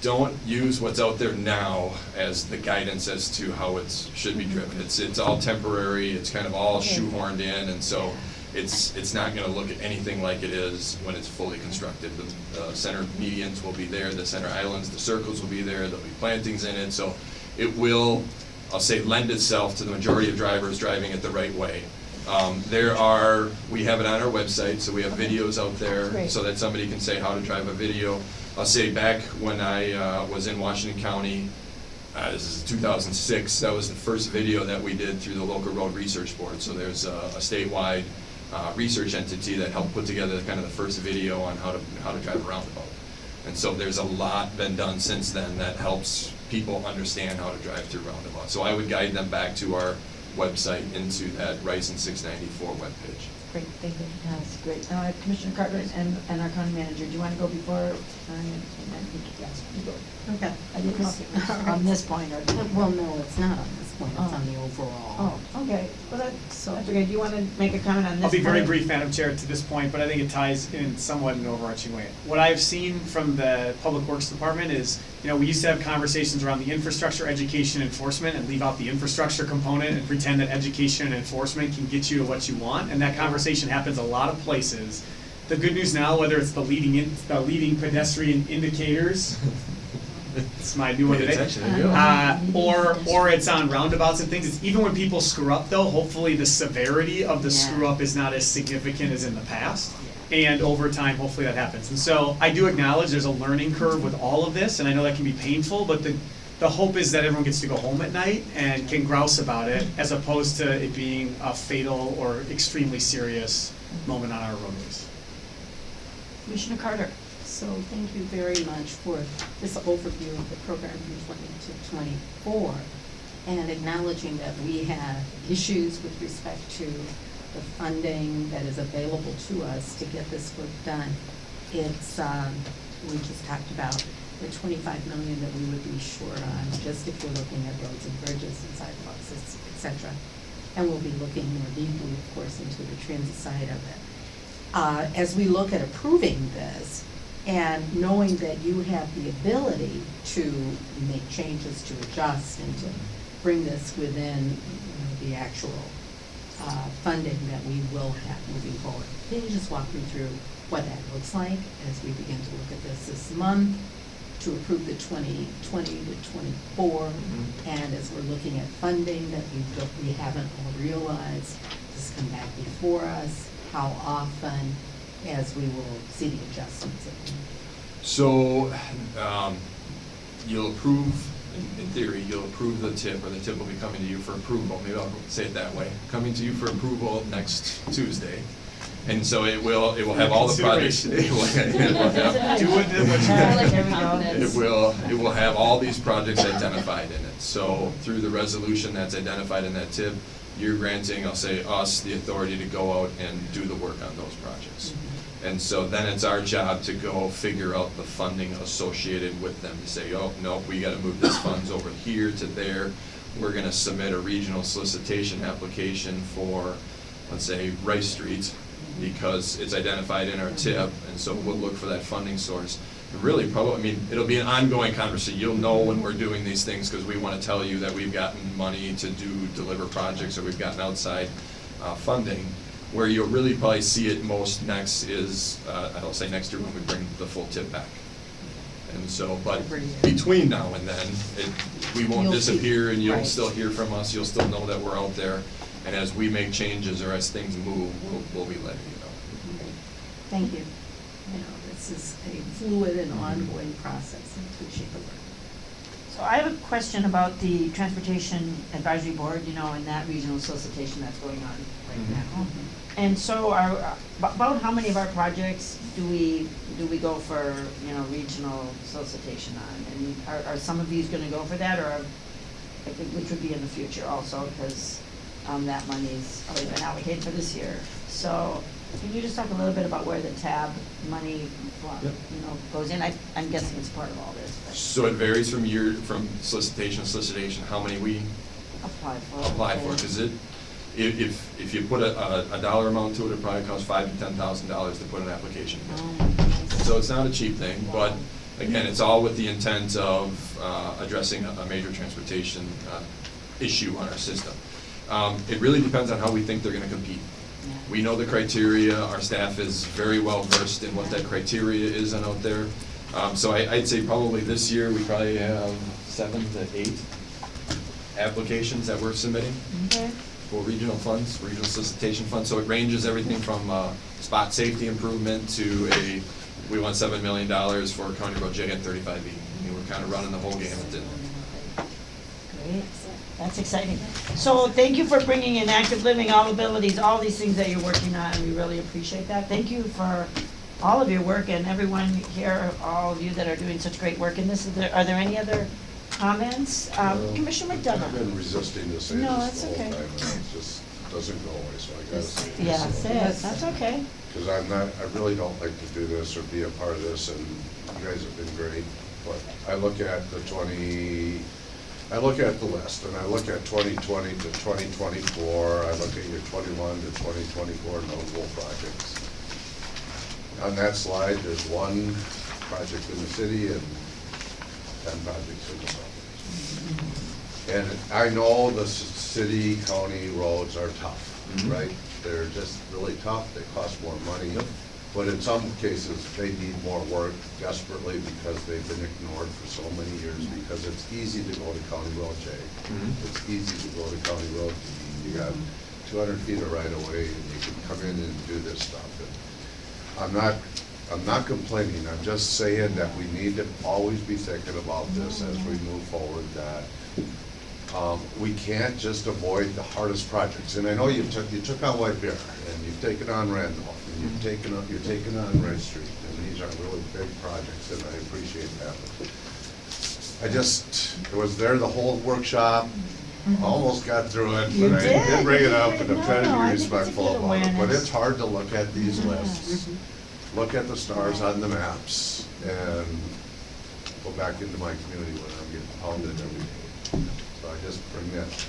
don't use what's out there now as the guidance as to how it should be driven. It's, it's all temporary, it's kind of all
Okay.
shoehorned in, and so it's, it's not gonna look anything like it is when it's fully constructed. The, the center medians will be there, the center islands, the circles will be there, there'll be plantings in it, so it will, I'll say, lend itself to the majority of drivers driving it the right way. Um, there are, we have it on our website, so we have videos out there,
Great.
so that somebody can say how to drive a video. I'll say back when I, uh, was in Washington County, uh, this is two thousand six, that was the first video that we did through the local road research board. So there's a, a statewide, uh, research entity that helped put together kind of the first video on how to, how to drive a roundabout. And so there's a lot been done since then that helps people understand how to drive through roundabouts. So I would guide them back to our website into that Rice and six ninety-four webpage.
Great, thank you.
That's great. Uh, Commissioner Carter and, and our county manager, do you want to go before? uh, and then Yes, you go. Okay, I didn't know, (laughs) on this point or.
Well, no, it's not on it's
Oh.
on the overall.
Oh, okay, well, that's, that's okay. Do you want to make a comment on this?
I'll be very
point?
brief, Madam Chair, to this point, but I think it ties in somewhat in an overarching way. What I've seen from the Public Works Department is, you know, we used to have conversations around the infrastructure, education, enforcement, and leave out the infrastructure component and pretend that education and enforcement can get you to what you want, and that conversation happens a lot of places. The good news now, whether it's the leading in, the leading pedestrian indicators, It's my new one
Pay
today.
attention, there you go.
Uh, or, or it's on roundabouts and things, it's even when people screw up though, hopefully the severity of the
Yeah.
screw up is not as significant as in the past. And over time, hopefully that happens. And so I do acknowledge there's a learning curve with all of this, and I know that can be painful, but the, the hope is that everyone gets to go home at night and can grouse about it, as opposed to it being a fatal or extremely serious moment on our roadways.
Commissioner Carter?
So thank you very much for this overview of the program from twenty to twenty-four and acknowledging that we have issues with respect to the funding that is available to us to get this work done. It's, um, we just talked about the twenty-five million that we would be short on, just if we're looking at roads and bridges and sidewalks, et et cetera. And we'll be looking more deeply, of course, into the transit side of it uh, as we look at approving this, and knowing that you have the ability to make changes, to adjust, and to bring this within, you know, the actual uh, funding that we will have moving forward. Can you just walk me through what that looks like as we begin to look at this this month, to approve the twenty twenty to twenty-four, and as we're looking at funding that we don't, we haven't all realized, this come back before us, how often, as we will see the adjustments that we make.
So, um, you'll approve, in, in theory, you'll approve the tip, or the tip will be coming to you for approval, maybe I'll say it that way, coming to you for approval next Tuesday. And so it will, it will have all the projects. it will- (laughs) it will have- (laughs)
Do it, what you- (laughs)
I like every
It will, it will have all these projects identified in it. So through the resolution that's identified in that tip, you're granting, I'll say, us the authority to go out and do the work on those projects. And so then it's our job to go figure out the funding associated with them, to say, oh, no, we gotta move this (coughs) funds over here to there. We're gonna submit a regional solicitation application for, let's say, Rice Street, because it's identified in our tip, and so we'll look for that funding source. And really, probably, I mean, it'll be an ongoing conversation. You'll know when we're doing these things, because we want to tell you that we've gotten money to do, deliver projects, or we've gotten outside uh, funding. Where you'll really probably see it most next is, uh, I don't say next year when we bring the full tip back. And so, but between now and then, it, we won't
You'll see.
disappear, and you'll
Right.
still hear from us, you'll still know that we're out there. And as we make changes or as things move, we'll, we'll be letting you know.
Thank you. You know, this is a fluid and ongoing process, and appreciate the work.
So I have a question about the Transportation Advisory Board, you know, and that regional solicitation that's going on right
Mhm.
now. And so are, ab- about how many of our projects do we, do we go for, you know, regional solicitation on? And are, are some of these gonna go for that, or, which would be in the future also, because, um, that money's already been allocated for this year. So, can you just talk a little bit about where the tab money, well,
Yep.
you know, goes in? I, I'm guessing it's part of all this,
So it varies from year, from solicitation to solicitation, how many we
apply for.
apply for, because it, if, if, if you put a, a, a dollar amount to it, it probably costs five to ten thousand dollars to put an application in.
Um,
So it's not a cheap thing, but again, it's all with the intent of uh, addressing a a major transportation uh, issue on our system. Um, It really depends on how we think they're gonna compete. We know the criteria, our staff is very well versed in what that criteria is and out there. Um, So I, I'd say probably this year, we probably have seven to eight applications that we're submitting
Okay.
for regional funds, regional solicitation funds. So it ranges everything from uh, spot safety improvement to a, we want seven million dollars for County Road J E. I mean, we're kind of running the whole gamut. and-
Great, that's exciting. So thank you for bringing in active living, all abilities, all these things that you're working on, we really appreciate that. Thank you for all of your work and everyone here, all of you that are doing such great work And this. Is there- Are there any other comments? Um,
Well,
Commissioner
I've been resisting say
No,
this
that's okay.
time, it just doesn't go away, so I gotta say.
Yeah, say it, that's okay.
Because I'm not, I really don't like to do this or be a part of this, and you guys have been great. But I look at the twenty, I look at the list, and I look at twenty twenty to twenty twenty-four, I look at your twenty-one to twenty twenty-four notable projects. On that slide, there's one project in the city and ten projects in the suburbs. And I know the city, county roads are tough,
Mhm.
right? They're just really tough, they cost more money.
Yep.
But in some cases, they need more work desperately because they've been ignored for so many years, because it's easy to go to County Road J.
Mhm.
It's easy to go to County Road D. You got two hundred feet of right of way, and you can come in and do this stuff. And I'm not, I'm not complaining, I'm just saying that we need to always be thinking about this as we move forward, that um, we can't just avoid the hardest projects. And I know you took, you took on White Bear, and you've taken on Randolph, and you've taken, on- you're taking on Red Street, and these are really big projects, and I appreciate that. I just, I was there the whole workshop, almost got through it,
You
but I
did,
did bring it up, and I'm trying to
I
be
think it's a
respectful
good
about it. But
awareness.
it's hard to look at these lists, look at the stars on the maps, and go back into my community when I'm getting pounded every day. So I just bring that.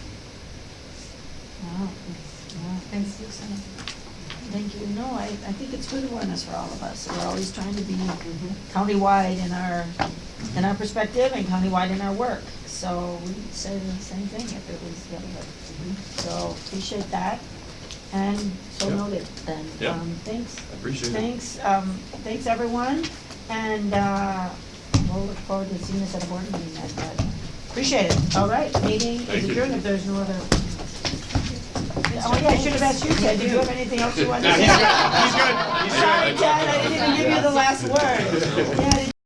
Wow, wow,
Thanks, Susan.
Thank you. No, I, I think it's good awareness for all of us. We're always trying to be countywide in our, in our perspective and countywide in our work. So we'd say the same thing if it was the other way. So appreciate that. And so
Yep.
noted then.
Yep.
Um, Thanks.
I appreciate it.
Thanks, um, thanks everyone. And, uh, we'll look forward to seeing this at a board meeting then, but appreciate it. All right, meeting
Thank
is
you.
adjourned if there's no other. Oh, yeah, I should have asked you, Ted. Do you have anything else you want to say?
he's good, he's good, he's good.
Sorry, Ted, I didn't even give you the last word. Yeah, (laughs)